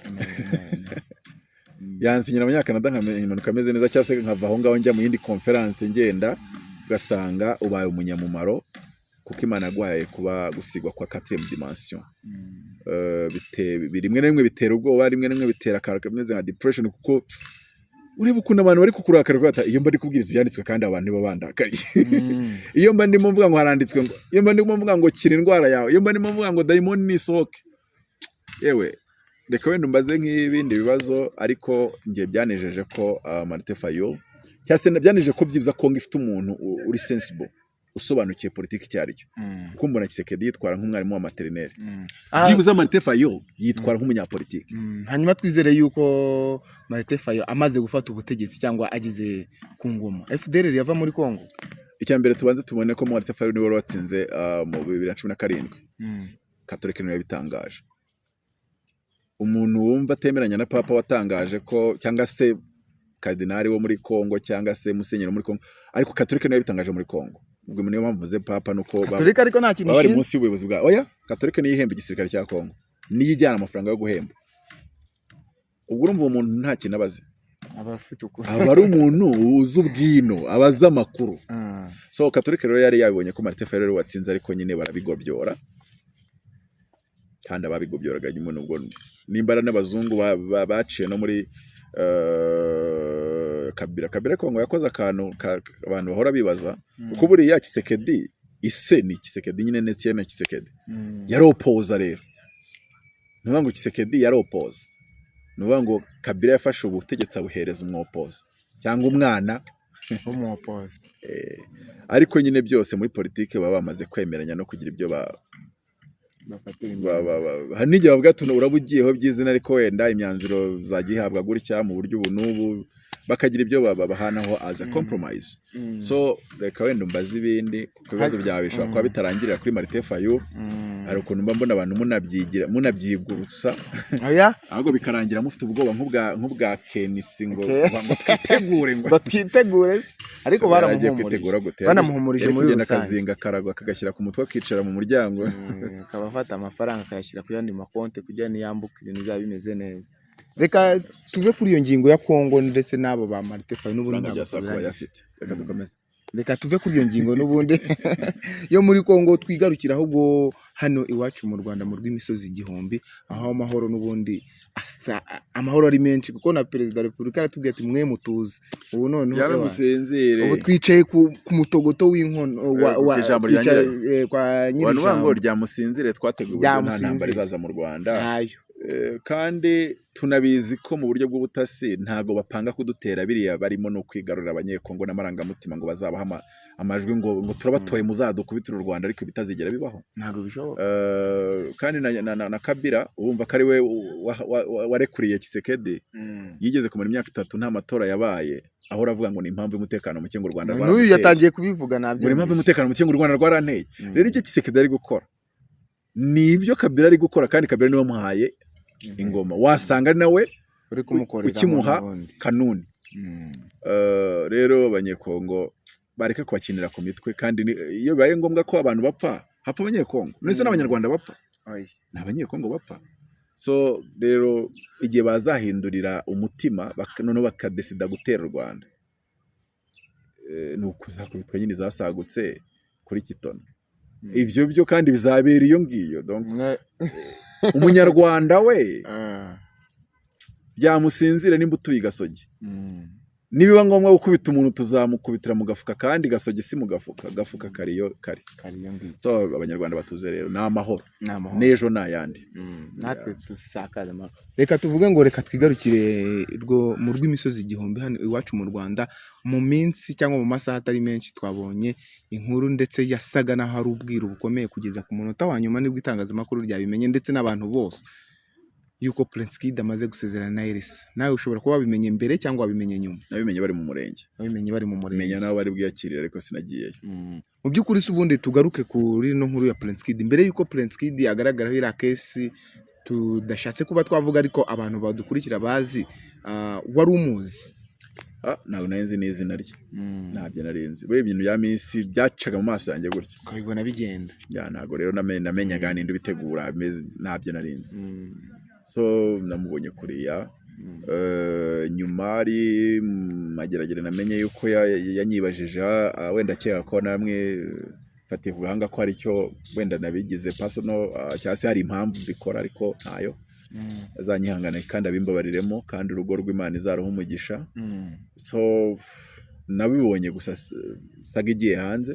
Yansinyira abanyakanada nkamanuka ameze neza cyangwa se nkava aho ngaho njya mu yindi konferanse ngenda ugasanga ubaye umunyamumaro kuko imana yaguhaye kuba gusigwa kwa quatrième dimension. Eh, bite- bi- rimwe na rimwe bitera ubwoba rimwe na rimwe bitera akantu kameze nka depression kuko ureba ukuntu abantu bari kukurakarira bata iyo mba ndi kubwiriza ibyanditswe kandi abantu nibo bandakariye. *laughs* Iyo mba ndimo mvuga ngo haranditswe ngo iyo mba ndimo mvuga ngo kira indwara yawe iyo mba ndimo mvuga ngo dayimoni nisohoke yewe reka wenda umbaze nk'ibindi bibazo ariko njye byanejeje ko uh, Martin Fayol cyangwa se byanejeje ko byibuza Kongo ifite umuntu uri sensible usobanukiye politiki icyo ari cyo kuko mbona Kisekedi yitwara nk'umwarimu wa materineri Ah, byibuze Martin Fayol yitwara nk'umunyapolitiki. Mm, hanyuma twizere yuko marite fayo amaze gufata ubutegetsi cyangwa ageze ku ngoma. Fdr yava muri congo? Icya mbere tubanze tubone ko Martin Fayol ni we wari watsinze uh, mu bibiri na cumi na karindwi. Katolika ni we yabitangaje. Umuntu wumva atemeranya na papa watangaje ko cyangwa se kadinari wo muri Kongo cyangwa se musenyeri wo muri Kongo ariko katolika ni we yabitangaje muri Kongo ubwo niyo mpamvu mvuze papa nuko katolika ariko nta kintu bari munsi y'ubuyobozi bwa oya katolika niyo ihemba igisirikare cya Kongo niyo ijyana amafaranga yo guhemba. Ubwo urumva uwo muntu nta kintu abazi aba afite ukuri. Aba ari umuntu uzi ubwino aba azi amakuru. Ah, so katolika rero yari yabibonye ko Martin Fayol watsinze ariko nyine barabigobyora. Kandi ababigobyoraga nyuma nubwo nimbara n'abazungu ba- ba- baciye no muri eh, kabira kabira kongo yakoze akantu ka- abantu bahora bibaza kuko buriya kisekedi ise ni kisekedi nyine ndetse na kisekedi mm, yaropoza rero. Ni ukuvuga ngo kisekedi yaropoza ni ukuvuga ngo kabira yafashe ubutegetsi abuhereza umwopoza. Cyangwa umwana. *laughs* Eh, ariko nyine byose muri politiki baba bamaze kwemeranya no kugira ibyo ba- bafatira ba- imyanzuro. ba- ba- hari n'igihe bavuga ati uraba ugiyeho by'izina ariko wenda imyanzuro zajya ihabwa gutya mu buryo ubu n'ubu bakagira ibyo ba- babahanaho as a Mm. compromise. Mm, so reka wenda umbaze ibindi kuko ibibazo byawe bishobora Mm. kuba bitarangirira kuri Martin Fayulu mm. hari ukuntu mba mbona abantu munabyigira munabyigurutsa. Oya ahubwo bikarangira mufite ubwoba nk'ubwa kenisi ngo ngo twitegure ngo *laughs* batwitegure se. Ariko baramuhumurije. banamuhumurije muri rusange. akazinga akaragwa akagashyira ku mutwe akicara mu muryango. Akaba afata amafaranga akayashyira ku yandi makonti kugira niyambuke ibintu byaba bimeze neza. Reka tuve kuri iyo ngingo ya kongo ndetse n'abo ba marite fayi n'ubundi reka tuve kuri iyo ngingo n'ubundi. Yo muri kongo twigarukira ahubwo hano iwacu mu rwanda mu rw'imisozi igihumbi aho amahoro n'ubundi asa amahoro ari menshi kuko na perezida wa repubulika aratubwira ati mwe mutuze. Ubu noneho ubu twicaye ku, mutogoto w'inkono wa, Eh, eh, kwa abantu nyiri bavuga ngo ijambo rya musinzire twateguye uburyo nta ntambara izaza mu rwanda. Kandi tunabizi ko mu buryo bw'ubutasi ntabwo bapanga kudutera. Biriya barimo no kwigarurira abanyekongo n'amarangamutima ngo bazabaha ama- amajwi ngo ngo turabatoye muzadukubitire u rwanda ariko bitazigera bibaho. Ntabwo bishoboka. Eh, kandi na, kabira urumva ko ari we wa- wa- wa- warekuriye kisekedi yigeze kumara imyaka itatu nta matora yabaye aho uravuga ngo ni impamvu y'umutekano muke ngo u rwanda n'uyu rwaranteye. yatangiye kubivuga ngo ni impamvu y'umutekano muke ngo u rwanda rwaranteye rero ibyo kisekedi ari gukora ni ibyo kabira ari gukora kandi kabira ni we wamuhaye ingoma. Wasanga nawe ukimuha kanuni. Mm. Eh, rero abanyekongo bareka kubakinira ku mitwe kandi iyo bibaye ngombwa ko abantu bapfa hapfa abanyekongo. Ndetse n'abanyarwanda bapfa. Oya. ni abanyekongo bapfa. So rero igihe bazahindurira umutima noneho bakadesida gutera u rwanda. Eh, ni ukuzakubitwa nyine zasagutse kuri kitona Mm. ibyo byo kandi bizabera iyo ngiyo umunyarwanda we Ah. byamusinzira nimba utuye i gasogi Mm. Nibiba ngombwa gukubita umuntu tuzamukubitira mu gafuka kandi gasogi si mu gafuka. Gafuka kariyo kari so abanyarwanda batuze rero. Ni amahoro. N'ejo ni ayandi. Mm, natwe dusakaze amahoro. Reka tuvuge ngo reka twigarukire rwo mu rw'imisozi igihumbi hano iwacu mu rwanda. Mu minsi cyangwa mu masaha atari menshi twabonye inkuru ndetse yasaga n'aho ari ubwiru bukomeye kugeza ku munota wa nyuma ni bwo itangazamakuru ryabimenye ndetse n'abantu bose. Yuko Prince Kid amaze gusezerana na Elisa nawe ushobora kuba wabimenye mbere cyangwa wabimenye nyuma? Nabimenye bari mu murenge. Wabimenye bari mu menya murenge nawe bari bwiyakirire ariko sinagiyeyo. Mm. mu by'ukuri se ubundi tugaruke kuri ino nkuru ya Prince Kid mbere y'uko Prince Kid agaragaraho iriya kesi tudashatse kuba twavuga ariko abantu badukurikira bazi ah, wari umuzi. Ah, ntabwo nari nzi n'izina rye ntabyo nari nzi. Buriya ibintu bya minsi byacaga mu maso yanjye gutya. Ukabibona bigenda. Ntabwo rero name- namenyaga ninde ubitegura ntabyo nari nzi. So namubonye kuriya Eh, nyuma ari mageragere namenye yuko ya- ya- yanyibajije ah, wenda akeka ko namwe fatiye ku gahanga ko hari icyo wenda nabigize personal ah, cyangwa se hari impamvu mbikora ariko ntayo. Azanyihangane kandi abimbabariremo kandi urugo rw'imana izaruha umugisha. So nabibonye gusa saga igiye hanze.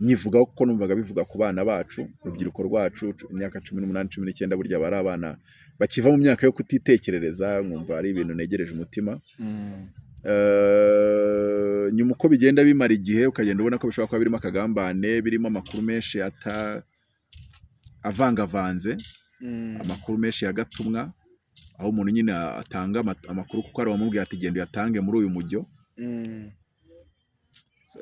Nyivugaho kuko numvaga bivuga ku bana bacu urubyiruko rwacu cu- imyaka cumi n'umunani cumi n'icyenda burya bari abana bakiva mu myaka yo kutitekerereza nkumva ari ibintu negereje umutima. Eh, nyuma uko bigenda bimara igihe ukagenda ubona ko bishobora kuba birimo akagambane birimo amakuru menshi ata avangavanze. Amakuru menshi ya gatumwa aho umuntu nyine atanga ama- amakuru kuko hari uwamubwiye ati genda uyatange muri uyu mujyo.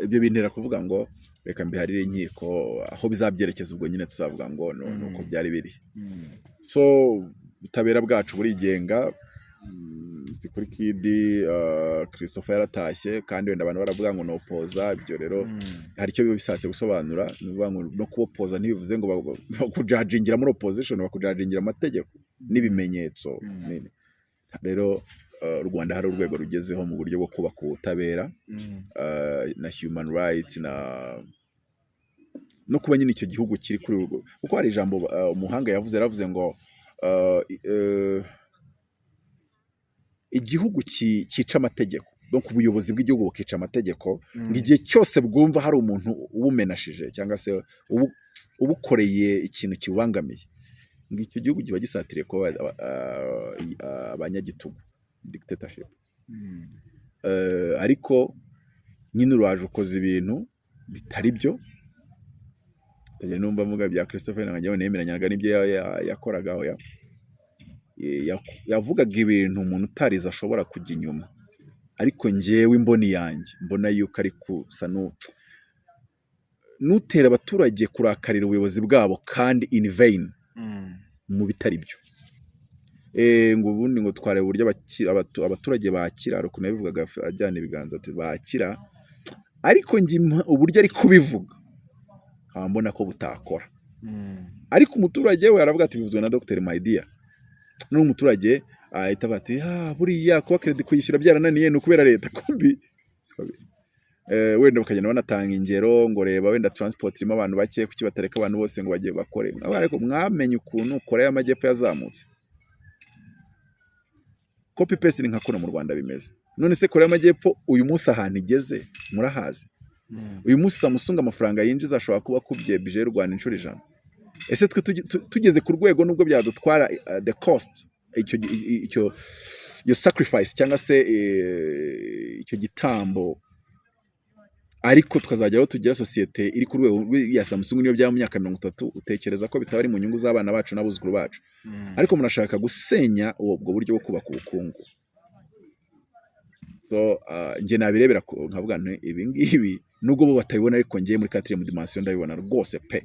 Ibyo bintera kuvuga ngo reka mbiharire inkiko aho bizabyerekeza ubwo nyine tuzavuga ngo ni ni uko byari biri. So ubutabera bwacu burigenga mm, si kuri kidi uh, christopher yaratashye kandi wenda abantu baravuga ngo nopoza ibyo rero hari icyo biba bishatse gusobanura ni ukuvuga ngo no kubopoza ntibivuze ngo ba- bakujajingira muri opposition bakujajingira amategeko n'ibimenyetso Mm. Ni- rero rwanda hari urwego rugezeho mu buryo bwo kubaka ubutabera uh, na human rights na no kuba nyine icyo gihugu kiri kuri urwo kuko hari ijambo uh, umuhanga yavuze yaravuze ngo uh, uh, igihugu cyica amategeko donc ubuyobozi bw'igihugu bukica amategeko ngo igihe cyose bwumva hari umuntu ubumenashije cyangwa se ubu- ubukoreye ikintu kiwubangamiye ngo icyo gihugu kiba gisatiriye kuba aba- abanyagitugu dictatorship. Eh, ariko nyine uraje ukoze ibintu bitari byo tujya numva mvuga bya Christopher ntabwo nemeranyaga n'ibyo ya- ya- yakoraga aho ya- ya- yavugaga ibintu umuntu utarize ashobora kujya inyuma. Ariko njyewe imboni yanjye mbona yuko ari kusa nu nutera abaturage kurakarira ubuyobozi bwabo kandi in vain mu bitari byo. Ngo ubundi ngo twareba uburyo abaturage bakira hari ukuntu yabivugaga ajyana ibiganza ati bakira ariko njye uburyo ari kubivuga. Nkaba mbona ko butakora. Ariko umuturage we aravuga ati bivuzwe na Dr Maidia n'umuturage ahita avuga ati ah buriya kuba credit kuyishyura byarananiye ni ukubera leta kumbi. Eh, wenda bakagenda banatanga ingero ngo reba wenda transport irimo abantu bake kuki batareka abantu bose ngo bagiye bakore. Ariko mwamenye ukuntu Korea y'Amajyepfo yazamutse. Copy paste ni nka kuno mu Rwanda bimeze. None se Korea y'Amajyepfo uyu munsi ahantu igeze murahazi uyu munsi Samsung amafaranga yinjiza ashobora kuba akubye bije y'u Rwanda inshuro ijana. Ese twe tugeze ku rwego nubwo byadutwara uh, the cost icyo iyo sacrifice cyangwa se eh, icyo gitambo ariko tukazagera aho tugira sosiyete iri ku rwego rw'i- ya Samsung niyo byaba mu myaka mirongo itatu utekereza ko bitaba ari mu nyungu z'abana bacu n'abuzukuru bacu. Ariko murashaka gusenya ubwo buryo bwo kubaka ubukungu. So uh, njye nabirebera nkavuga ibi ngibi nubwo bo batabibona ariko njye muri quatrième dimension ndabibona rwose pe.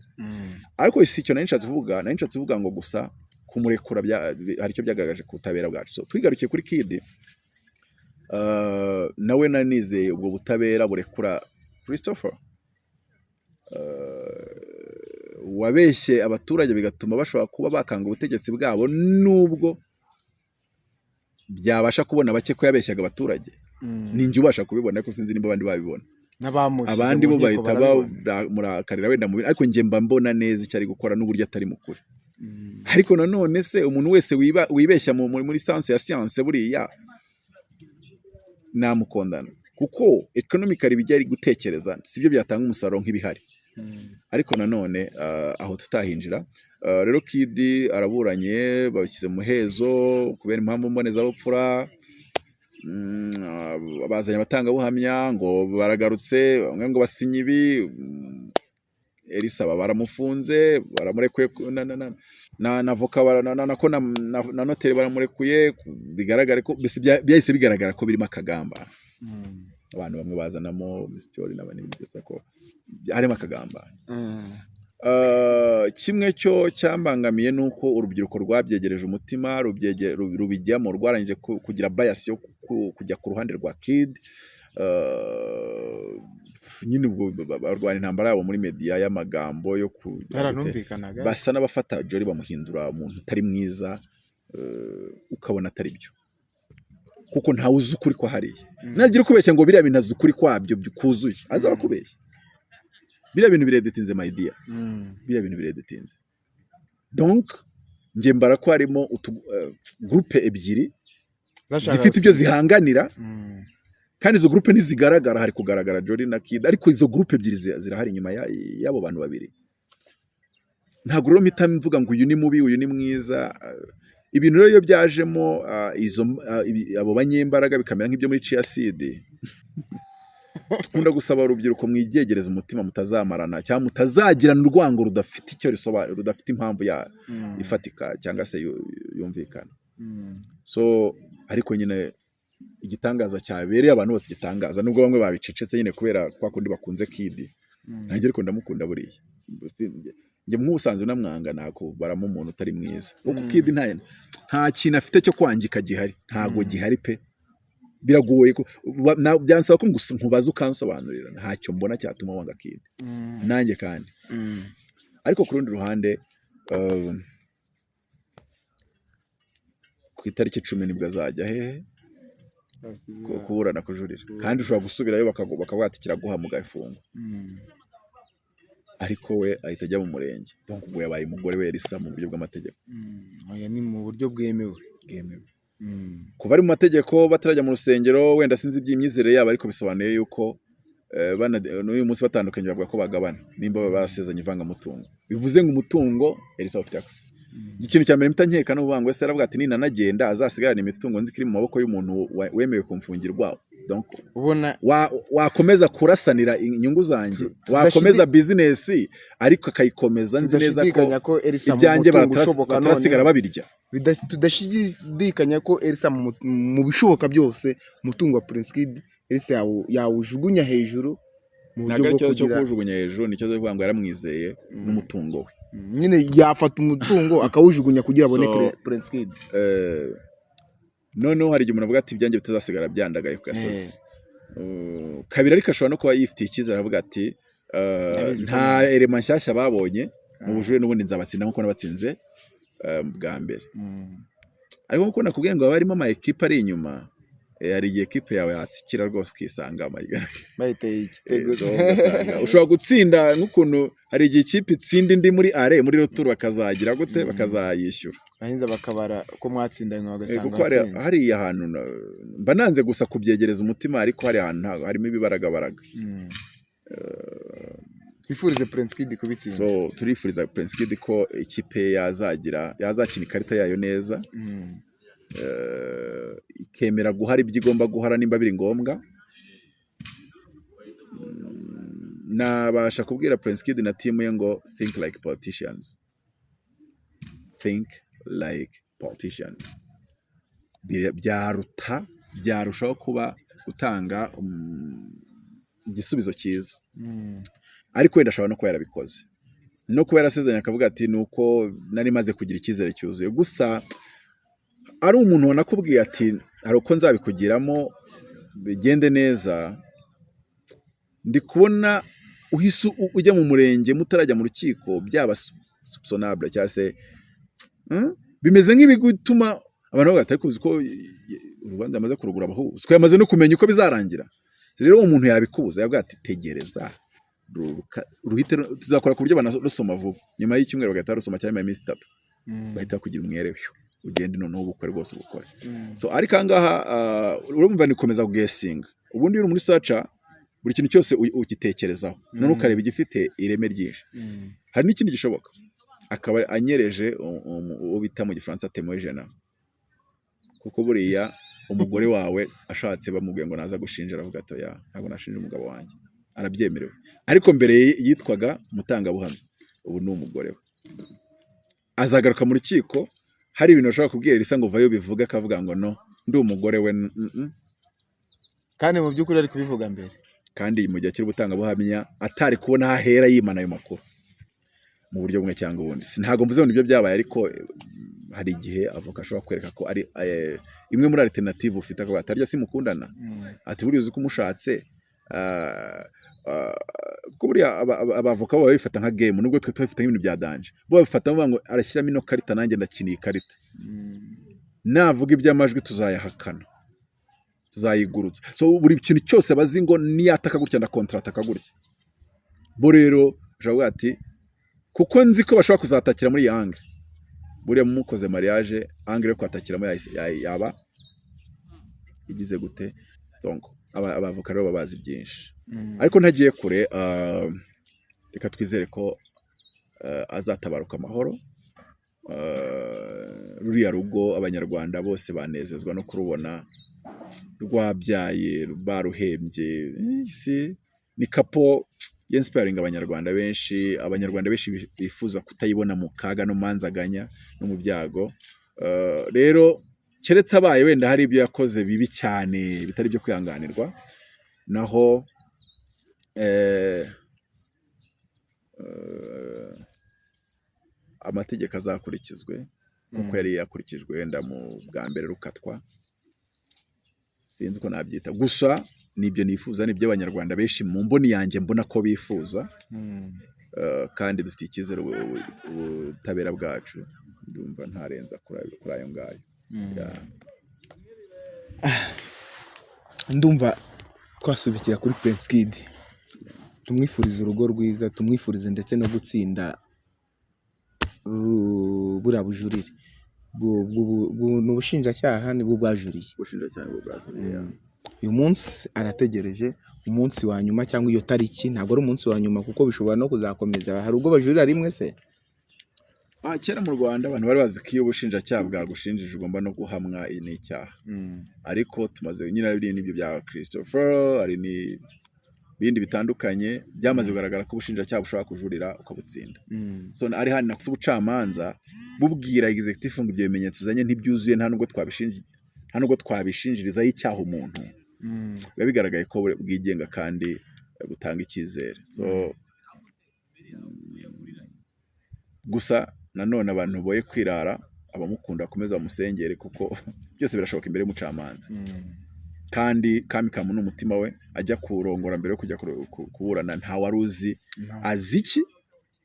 Ariko si icyo nari nshatse kuvuga nari nshatse kuvuga ngo gusa kumurekura hari icyo byagaragaje ku butabera bwacu. So twigarukiye kuri kidi uh, nawe nari nizeye ubwo butabera burekura christopher. Uh, wabeshye abaturage bigatuma bashobora kuba bakanga ubutegetsi bwabo nubwo byabasha kubona bake ko yabeshyaga abaturage. Ninjye ubasha kubibona ariko sinzi nimba abandi babibona. Abandi bo bahita bamurakarira wenda mu bintu ariko njye mba mbona neza icyo ari gukora n'uburyo atari mu kuri Mm. ariko nanone se umuntu wese wibeshya mu- muri muri sanse ya siyanse buriya namukondana. Kuko economically ibijya ari gutekereza sibyo byatanga umusaruro nk'ibihari Mm. ariko nanone ah, aho tutahinjira ah, rero kidi araburanye bashyize mu muhezo kubera impamvu mbonezabupfura Mm, ah, bazanye abatangabuhamya ngo baragarutse bamwe ngo basinye ibi mm, elisa baba baramufunze baramurekuye ku- na, voka na, noteri baramurekuye bigaragare ko byahise bigaragara ko birimo akagamba. Abantu bamwe bazanamo misityori n'abandi byose ko harimo akagamba. Mm. Ah, kimwe cyo cyambangamiye ni uko urubyiruko rwabyegereje umutima rubijyamo rwarangije ku- kugira bias yo ku- kujya ku ruhande rwa kid. Ah, nyine ubwo ba- ba- barwana intambara yabo muri media y'amagambo yo basa n'abafata Jolly bamuhindura umuntu utari mwiza eh, ukabona atari byo. Kuko ntawe uzi ukuri kwa hariya Mm. nagira ukubeshya ngo biriya bintu azi ukuri kwabyo kuzuye. Azaba akubeshya biriya bintu biredetinze dear. Mm. biriya bintu biredetinze. Donc njye mbara ko harimo utu eh, groupe ebyiri zifite ibyo zihanganira. Mm. kandi izo groupe ntizigaragara. Hari kugaragara Jolly na Kid. Ariko izo groupe ebyiri zi- zirahari inyuma ya- y'abo bantu babiri. Ntabwo rero mpita mvuga ngo uyu ni mubi uyu ni mwiza. Ibintu rero iyo byajemo izo abo banyembaraga bikamera nk'ibyo muri ciyaside nkunda gusaba urubyiruko mwigegereza umutima mutazamarana cyangwa mutazagirana urwango rudafite icyo risobanura rudafite impamvu ya Mm. ifatika cyangwa se yu- yumvikana Mm. so ariko nyine igitangaza cyabereye abantu bose igitangaza nubwo bamwe babicecetse nyine kubera kwa kundi bakunze kidi Mm. nanjye ariko ndamukunda buriya njye nk'ubusanzwe namwanga ntabwo baramo umuntu utari mwiza. Kuko Mm. kidi nta kintu afite cyo kwangika gihari. Ntabwo Mm. gihari pe. Biragoye byansaba ko nkubaza ukansobanurira. Ntacyo mbona cyatuma wanga kidi Mm. nanjye kandi. Ariko ku rundi ruhande um, ku itariki icumi ni bwo azajya hehe? Ku- kuburana kujurira. Kandi ushobora gusubirayo bakavuga ati kiraguha mugafunga Mm. Ariko we ahita ajya mu murenge donc ubwo yabaye umugore we Elisa mu buryo bw'amategeko Mm. Ni mu buryo bwemewe bwemewe Mm. kuva ari mu mategeko batarajya mu rusengero wenda sinzi iby'imyizerere yabo ariko bisobanuye yuko eh, n'uyu munsi batandukanye bavuga ko bagabana nimba basezanye ivangamutungo bivuze ngo umutungo Elisa ufite akisi. Ikintu cya mbere mpita nkeka ni ukuvuga ngo ese aravuga ati ninanagenda azasigarana imitungo? Nzi ko iri mu maboko y'umuntu wemewe kumfungirwa wakomeza kurasanira inyungu zanjye? Wakomeza bizinesi ariko akayikomeza nzi neza ko ibyanjye batarasigara babirya. Tudashidikanya ko Elisa mu bishoboka byose umutungo wa Prince Kid Elisa yawu- yawujugunya hejuru mu ntabwo ari ikibazo cyo kuwujugunya hejuru ni ikibazo cyo kuvuga ngo yaramwizeye Mm. n'umutungo we. Nyine yafata umutungo *laughs* akawujugunya kugira abone Prince Kid. Eh, noneho hari igihe umuntu avuga ati ibyanjye bitazasigara byandagaye ku gasozi. Eh, Uh, kabiri ariko ashobora no kuba yifitiye icyizere avuga ati ko nta erema nshyashya babonye mu ah, bujurire n'ubundi nzabatsinda nk'uko nabatsinze bwa mbere. Mm, ariko nk'uko nakubwiye ngo haba harimo ama ekipe ari inyuma eh, hari igihe ekipe yawe yasikira rwose ukisanga bayiteye igitego ushobora gutsinda nk'ukuntu hari igihe ikipe itsinda indi muri are muri roturu bakazagira gute? Mm. bakazayishyura. Bahinza bakabara ko mwatsinda nyuma Eh, bagasanga watsinze. hariya hantu mba nanze gusa kubyegereza umutima ariko hari ahantu harimo ibibaragabaraga. Mm. twifurize Prince Kid kubitsinda. so turifuriza Prince Kid ko ikipe yazagira yazakina ikarita yayo neza. Mm. eh, ikemera guhara ibyo igomba guhara nimba biri ngombwa. Mm, nabasha kubwira Prince Kid na timu ye ngo think like politicians. Think like politicians. Byaruta byarushaho kuba gutanga um, igisubizo cyiza. Mm. ariko wenda ashobora no kuba yarabikoze. No kuba yarasezeranye akavuga ati ni uko nari maze kugira icyizere cyuzuye. Gusa ari umuntu wanakubwiye ati hari uko nzabikugiramo bigende neza ndi kubona uhise ujya mu murenge mutarajya mu rukiko byaba subsonable cyangwa se hmm? bimeze nk'ibigutuma abantu bavuga ati ariko uzi ko urubanza yamaze kurugura abahuzi ko yamaze no kumenya uko bizarangira rero uwo muntu yabikubuza yavuga ati tegereza ruhite ru- tuzakora ku buryo banarusoma vuba nyuma y'icyumweru bagahita barusoma cyangwa nyuma y'iminsi itatu Mm. bahita kugira umwere ugende noneho ubukore rwose ubukore. Mm. so ariko aha ngaha uh, urumva ni gukomeza kugesinga ubundi uri muri saca buri kintu cyose ugitekerezaho. None Mm. ukareba igifite ireme ryinshi. Mm. hari n'ikindi gishoboka. Akaba anyereje u- u- uwo bita mu gifaransa temoye jena. Kuko buriya umugore wawe ashatse bamubwiye ngo naza gushinja aravuga ati oya ntabwo nashinja umugabo wanjye. Arabyemerewe. Ariko mbere yitwaga mutangabuhamya. Ubu ni umugore we. Azagaruka mu rukiko hari ibintu bashobora kubwira risa ngo vayo bivuga akavuga ngo no ndi umugore we mm, mm, mm. kandi mu by'ukuri ari kubivuga mbere. Kandi mu gihe kiri gutangabuhamya atari kubona aho ahera yimana ayo makuru. Mu buryo bumwe cyangwa ubundi. Ntabwo mvuze ngo ni byo byabaye ariko eh, hari igihe avoka ashobora kwereka ko ari eh, imwe muri alternative ufite akavuga ati arya simukundana. Ati buriya uzi ko umushatse. Kuko buriya aba- aba- abavoka bo babifata nka game nubwo twe tubifata nk'ibintu bya danje. Bo babifata bavuga ngo arashyiramo ino karita nanjye ndakina iyi karita. Navuga iby'amajwi tuzayahakana. Tuzayigurutsa so buri kintu cyose bazi ngo niyataka gutya na kontrata gutya. Bo rero kuvuga ati kuko nzi ko bashobora kuzatakira muri iyi angle. Buriya mukoze mariage angle yo kwatakiramo yaba? Igize gute? Aba- abavoka rero baba bazi byinshi ariko ntagiye kure ah, reka twizere ko ah, azatabaruka amahoro. Ah, ruriya rugo abanyarwanda bose banezezwa no kurubona rwabyaye baruhembye Eh, ni kapo yensiparinga abanyarwanda benshi abanyarwanda benshi bi- bifuza kutayibona mu kaga no mu manzaganya no mu byago. Rero keretse abaye wenda hari ibyo yakoze bibi cyane bitari byo kwihanganirwa naho eh, eh, amategeko azakurikizwe nk'uko yari yakurikijwe wenda mu bwa mbere rukatwa sinzi uko nabyita. Gusa ni byo nifuza ni byo abanyarwanda benshi mu mboni yanjye mbona ko bifuza eh, kandi dufite icyizere ubu- ubu- ubutabera bwacu. Ndumva ntarenza kuri ayo- ngayo. *sighs* ndumva twasubikira kuri Prince Kid tumwifurize urugo rwiza tumwifurize ndetse no gutsinda buriya bujurire. Bu- bu- bu- ni ubushinjacyaha ni bwo bwajuriye. Uyu munsi arategereje umunsi wa nyuma cyangwa iyo tariki ntabwo ari umunsi wa nyuma kuko bishobora no kuzakomeza. Hari ubwo bajurira rimwe se? Kera mu rwanda abantu bari bazi ko iyo ubushinjacyaha bwagushinjije ugomba no guhamwa n'icyaha. Ariko tumaze nyine hari n'ibyo bya christopher hari n'ibindi bitandukanye byamaze kugaragara ko ubushinjacyaha bushobora kujurira ukabutsinda so ari hano nakusa ubucamanza bubwira executive ngo ibyo bimenyetso uzanye ntibyuzuye nta nubwo twabishinji nta nubwo twabishinjirizaho icyaha umuntu. Biba bigaragaye ko bwigenga kandi butanga icyizere. So gusa nanone abantu boye kwirara abamukunda bakomeza bamusengere kuko *laughs* byose birashoboka imbere y'umucamanza. Kandi kami kamu n'umutima we ajya kurongora mbere yo kujya kuburana nta wari uzi azi iki?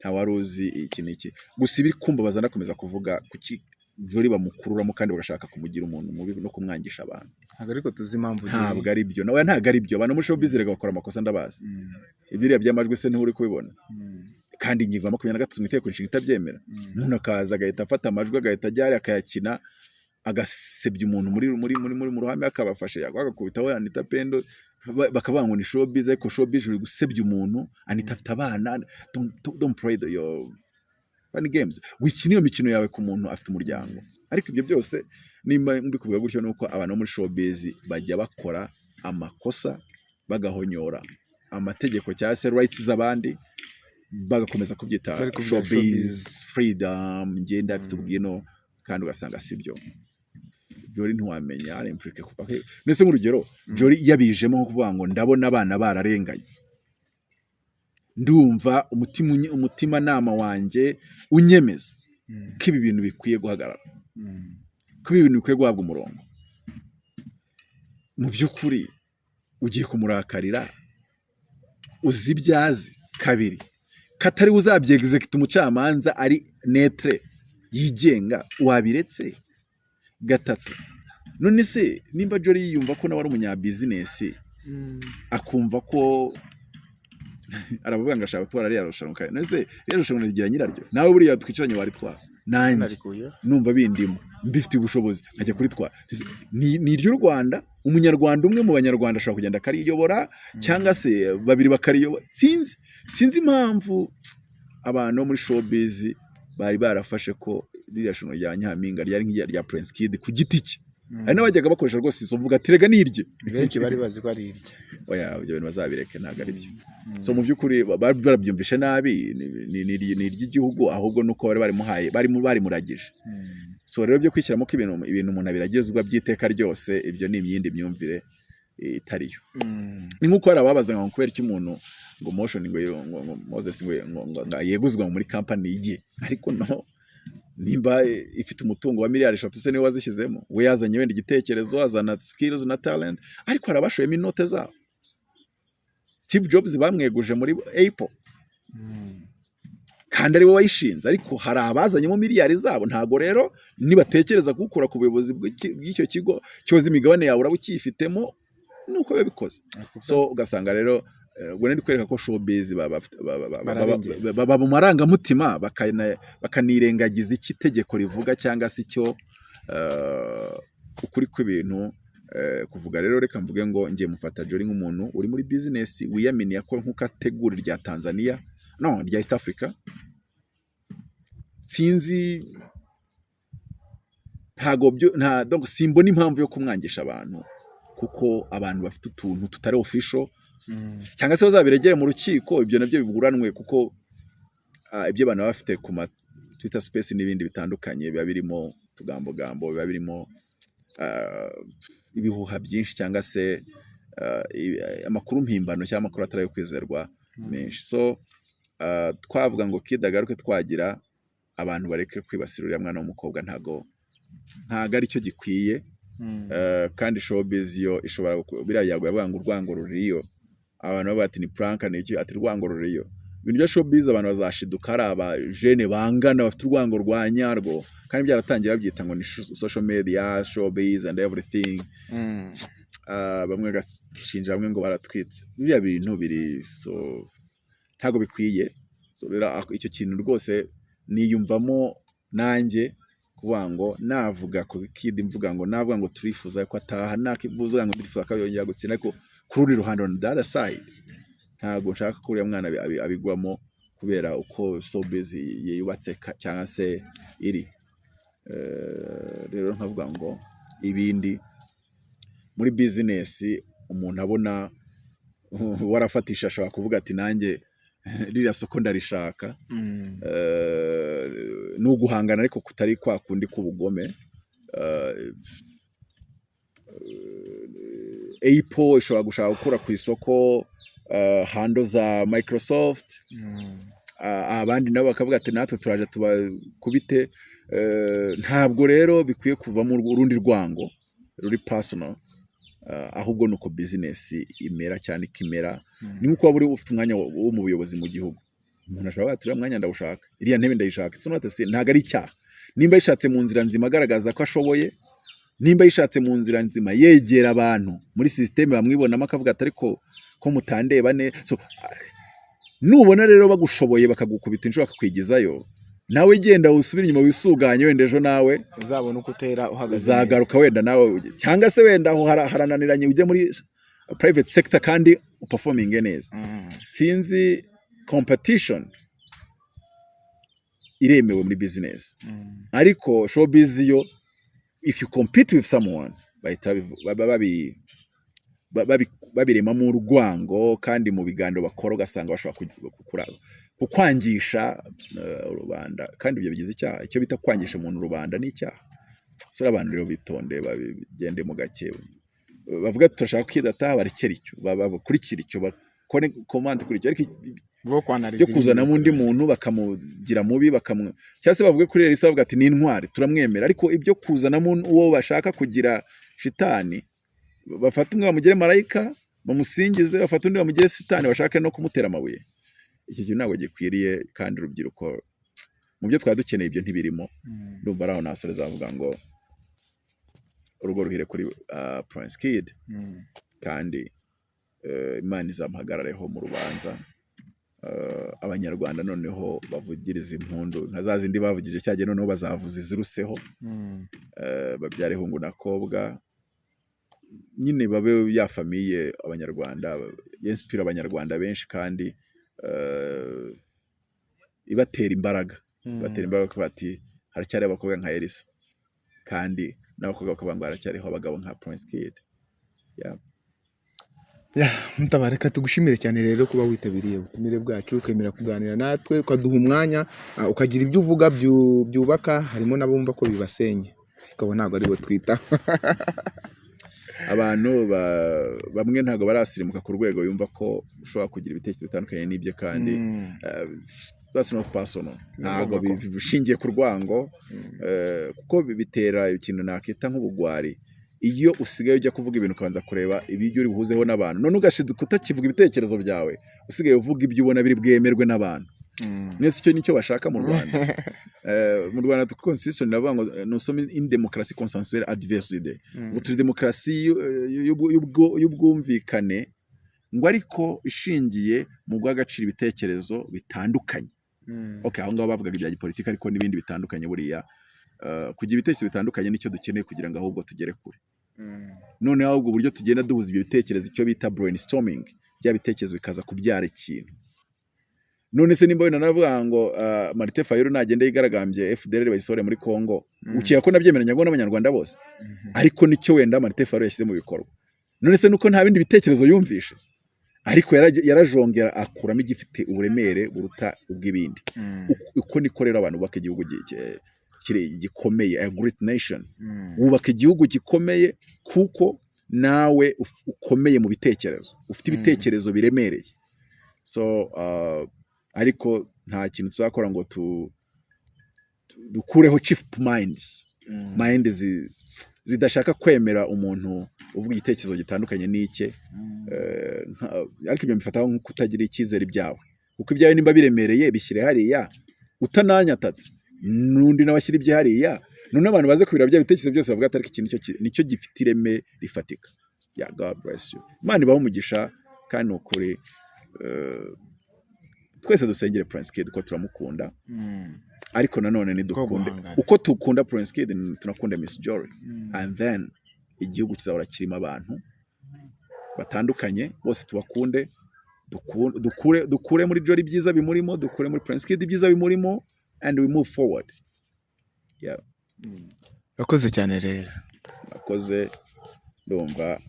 Nta wari uzi iki n'iki. Gusa ibiri kumbabaza ndakomeza kuvuga kuki jori bamukururamo kandi bagashaka kumugira umuntu mubi no kumwangisha abantu. Ntabwo ariko tuzi impamvu ntabwo ari byo nawe ntabwo ari byo abantu muri showbiz bakora amakosa ndabazi. Ibiriya by'amajwi se nturi kubibona. Kandi ingingo ya makumyabiri na gatatu mu itegeko nshinga itabyemera. Umuntu akaza agahita afata amajwi agahita ajya hariya akayakina agasebya umuntu muri muri muri muri mu ruhame akabafashe agakubitaho Anita Pendo ba- bakavuga ngo ni showbiz ariko showbiz uri gusebya umuntu Anita afite abana don't, play the, your funny games. Wikina iyo mikino yawe ku muntu afite umuryango. Ariko ibyo byose nimba mbikubwira gutyo ni uko abantu bo muri showbiz bajya bakora amakosa bagahonyora amategeko cyangwa se rights z'abandi bagakomeza kubyita showbiz freedom ngenda afite ubwino kandi ugasanga si byo jori ntiwamenya ari impurike kuva he ndetse nk'urugero jori yabijemo nko kuvuga ngo ndabona abana bararenganye. Ndumva umutimanama wanjye unyemeza ko ibi bintu bikwiye guhagarara. Ko ibi bintu bikwiye guhabwa umurongo. Mu by'ukuri ugiye kumurakarira uzi ibyo azi kabiri. Katari uzabyegizekita umucamanza ari netre yigenga wabiretse gatatu. None se nimba jori yiyumva ko nawe ari umunyabizinesi akumva ko *laughs* aravuga ngo ashaka gutwara ririya rushanwa. None se ririya rushanwa rigira nyiraryo? Nawe buriya twicaranye waritwara nanjye. Numva bindimo mbifitiye ubushobozi. Nkajya kuritwara ni ni iry'u rwanda. Umunyarwanda umwe mu banyarwanda ashobora kugenda akariyobora cyangwa se babiri bakariyobora. Sinzi sinzi impamvu abantu bo muri showbiz bari barafashe ko ririya shusho rya nyampinga ryari nk'irya rya prince kid ku giti cye. Hari n'abajyaga bakoresha rwose izo mvuga ati rega nirye. Benshi bari bazi ko ari irye. *laughs* Oya ibyo bintu bazabireke ntabwo ari byo. So mu by'ukuri barabyumvishe nabi ni- iry'igihugu ahubwo nuko bari barimuhaye bari barimuragije. So rero byo kwishyiramo ko ibintu ibintu umuntu abiragizwa by'iteka ryose ibyo ni imyindi myumvire itariyo. Ni nk'uko hari ababaza ngo kubera iki umuntu ngo motion ngo yeguzwa muri company ye? Ariko no. Nimba ifite umutungo wa miliyari eshatu se ni we wazishyizemo. We yazanye wenda igitekerezo azana skills na talent ariko hari abashoyemo inote zabo. Steve Jobs bamweguje muri Apple. Kandi ari we wayishinze ariko hari abazanyemo miliyari zabo. Ntabwo rero nibatekereza kuwukura ku buyobozi bw'icyo kigo cyoza imigabane yawe uraba ukiyifitemo nuko biba bikoze. So ugasanga rero ubwo ndi kwereka ko showbiz baba mu marangamutima bakanirengagiza icyo itegeko rivuga cyangwa se icyo eh, ukuri kw'ibintu eh, kuvuga. Rero reka mvuge ngo ngiye mufata Jolly nk'umuntu uri muri business wiyaminiye ko nk'uko ategura irya Tanzania no rya East Africa. Sinzi ntago byo nta donc simbona impamvu yo kumwangisha abantu kuko abantu bafite utuntu tutari official cyangwa se bazabiregere mu rukiko ibyo na byo biburanwe kuko ah, ibyo abantu baba bafite ku ma Twitter space n'ibindi bitandukanye biba birimo utugambogambo biba birimo ah, ibihuha byinshi cyangwa se ah, amakuru mpimbano cyangwa amakuru atari ayo kwizerwa menshi. So twavuga ngo kidagaruke twagira abantu bareke kwibasira uriya mwana w'umukobwa ntago ntago ari cyo gikwiye. Eh, kandi showbiz yo ishobora biriya yavuga ngo urwango ruriyo. Abantu bavuga ati ni prank ni iki? Ati urwango ruriyo. Ibintu bya showbiz abantu bazashiduka ari abajene bangana bafite urwango rwa nyarwo kandi byaratangiye babyita ngo ni social media showbiz and everything. Ah, bamwe bagashinja bamwe ngo baratwitse. Biriya bintu biri so ntabwo bikwiye. So rero icyo kintu rwose niyumvamo nanjye kuvuga ngo navuga ku kidi mvuga ngo navuga ngo turifuza ko ataha nakivuga ngo turifuza ko yongera gutsinda ariko ku rundi ruhande on the other side. Ntabwo nshaka ko uriya mwana abi- abi- abigwamo kubera uko showbiz yubatse cyangwa se iri. Eh, rero nkavuga ngo ibindi muri bizinesi umuntu abona *laughs* warafatisha ashobora kuvuga ati nanjye *laughs* ririya soko ndarishaka. Eh, ni uguhangana ariko kutari kwa kundi k'ubugome. Eh, Apple ishobora gushaka gukura ku isoko eh, hando za Microsoft. Ah, abandi nabo bakavuga ati natwe turaje tubakubite Eh, ntabwo rero bikwiye kuvamo urundi rwango ruri personal. Ah, ahubwo ni uko bizinesi imera cyane ikimera. Ni nk'uko waba ufite umwanya wo mu buyobozi mu gihugu. Umuntu ashobora kuvuga ati uriya mwanya ndawushaka. Iriya ntebe ndayishaka. Ntabwo ari icyaha. Nimba yishatse mu nzira nzima agaragaza ko ashoboye nimba yishatse mu nzira nzima yegera abantu muri sisiteme bamwibonamo akavuga ati ariko ko mutandeba ne so, nubona rero bagushoboye bakagukubita inshuro bakakwigizayo nawe genda usubire inyuma wisuganye wenda ejo nawe uzabona uko utera uhagaze uzagaruka wenda nawe cyangwa se wenda aho hara- harananiranye ujye muri private sector kandi uperforminge neza Mm. sinzi competition iremewe muri business Mm. ariko showbiz yo if you compete with someone bahita babiremamo urwango kandi mu biganiro bakora ugasanga bashobora kukwangisha eh, rubanda kandi ibyo bigize icyaha. Icyo bita kwangisha umuntu rubanda ni icyaha. So abantu rero bitonde babigende mu gake. Bavuga turashaka kwidata barekera icyo ba- bakurikira icyo bakore komande kuri icyo. Ariko byo kuzanamo undi muntu bakamugira mubi bakamu cyangwa se bavuge kuri Elisa bavuga ati ni intwari turamwemera. Ariko ibyo kuzanamo uwo bashaka kugira shitani bafata umwe bamugire marayika bamusingize bafata undi bamugire shitani bashake no kumutera amabuye. Icyo kintu ntabwo gikwiriye kandi urubyiruko mu byo twari dukeneye ibyo ntibirimo. Mm. ndumva ari aho nasore zavuga ngo urugo ruhire kuri uh, Prince Kid. Mm. kandi eh, imana izamuhagarareho mu rubanza. Abanyarwanda noneho bavugiriza impundu. Nka za zindi bavugije cyagiye noneho bazavuza iziruseho. Mm. eh, babyare hungu na kobwa. Nyine babe ya famiye abanyarwanda yensipira abanyarwanda benshi kandi eh, ibatera imbaraga. Mm. batera imbaraga ko bati haracyari abakobwa nka Elisa. Kandi n'abakobwa bakavuga ngo haracyariho abagabo nka Prince Kid. Mutabareka tugushimire cyane rero kuba witabiriye ubutumire bwacu ukemera kuganira natwe ukaduha umwanya ukagira ibyo uvuga byu- byubaka harimo n'abumva ko bibasenye. Ariko ntabwo ari bo twita. *laughs* Abantu ba- bamwe ntabwo barasirimuka ku rwego yumva ko ushobora kugira ibitekerezo bitandukanye n'ibye kandi Mm. uh, that's not personal. Ntabwo bishingiye ku rwango Mm. eh, kuko bi- bitera ikintu nakita nk'ubugwari. Iyo usigaye ujya kuvuga ibintu ukabanza kureba ibyo uri buhuzeho n'abantu none ugashiduka utakivuga ibitekerezo byawe usigaye uvuga ibyo ubona biri bwemerwe n'abantu Mm. mwese icyo ni cyo bashaka mu rwanda *laughs* Eh, mu rwanda constitution iravuga ngo eh, nous sommes une démocratie consensuelle adversité Mm. ngo turi demokarasi eh, y'ubwumvikane ngo ariko ishingiye mu guha agaciro ibitekerezo bitandukanye Mm. okay aho ngaho bavugaga ibya gipolitiki ariko n'ibindi bitandukanye buriya Eh, kugira ibitekerezo bitandukanye ni cyo dukeneye kugira ngo ahubwo tugere kure. Noneho ahubwo uburyo tugenda duhuza ibyo bitekerezo icyo bita brainstorming bya bitekerezo bikaza kubyara ikintu. None se nimba wenda naravuga ngo uh, Martin Fayulu nagenda yigaragambye FDLR bayisohore muri Congo Mm. ukeka ko nabyemeranya ngo n'abanyarwanda bose? Mhm. ariko ni cyo wenda Martin Fayulu yashyize mu bikorwa. None se nuko nta bindi bitekerezo yumvishe ariko yarajongera akuramo igifite uburemere buruta ubw'ibindi. Mm. Uko- niko rero abantu bubaka igihugu gikomeye a great nation. Mm. wubaka igihugu gikomeye kuko nawe ukomeye mu bitekerezo. Ufite Mm. ibitekerezo biremereye. So uh, ariko nta kintu tuzakora ngo dukureho chief minds. Mm. mind zi, zidashaka kwemera umuntu uvuga igitekerezo gitandukanye n'icye. Eh, ariko ibyo mbifataho nko kutagira icyizere ibyawe kuko ibyawe nimba biremereye bishyire hariya. Utananyatatse. N'undi nawe ashyira ibye hariya none abantu baze kubira bya bitekerezo byose bavuga ati ariko iki ni cyo gifite ireme rifatika. Ya god bless you. Imana ibaho umugisha kandi ni ukuri eh, twese dusengere prince kid turamukunda. Mm. ariko nanone guhangana. uko dukunda prince kid tunakunda miss jory. Mm. and then igihugu kizahora kirimo abantu batandukanye bose tubakunde. Duku- dukure dukure muri Jolly ibyiza bimurimo dukure muri Prince Kid ibyiza bimurimo. And we move forward. Yeah. Urakoze cyane rero. Akoze ndumva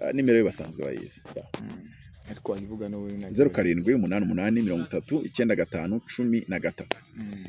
ah, nimero ye basanzwe bayizi Yeah. ariko wayivuga n'ubu zeru karindwi umunani umunani mirongo itatu icyenda gatanu cumi na gatatu. Mm.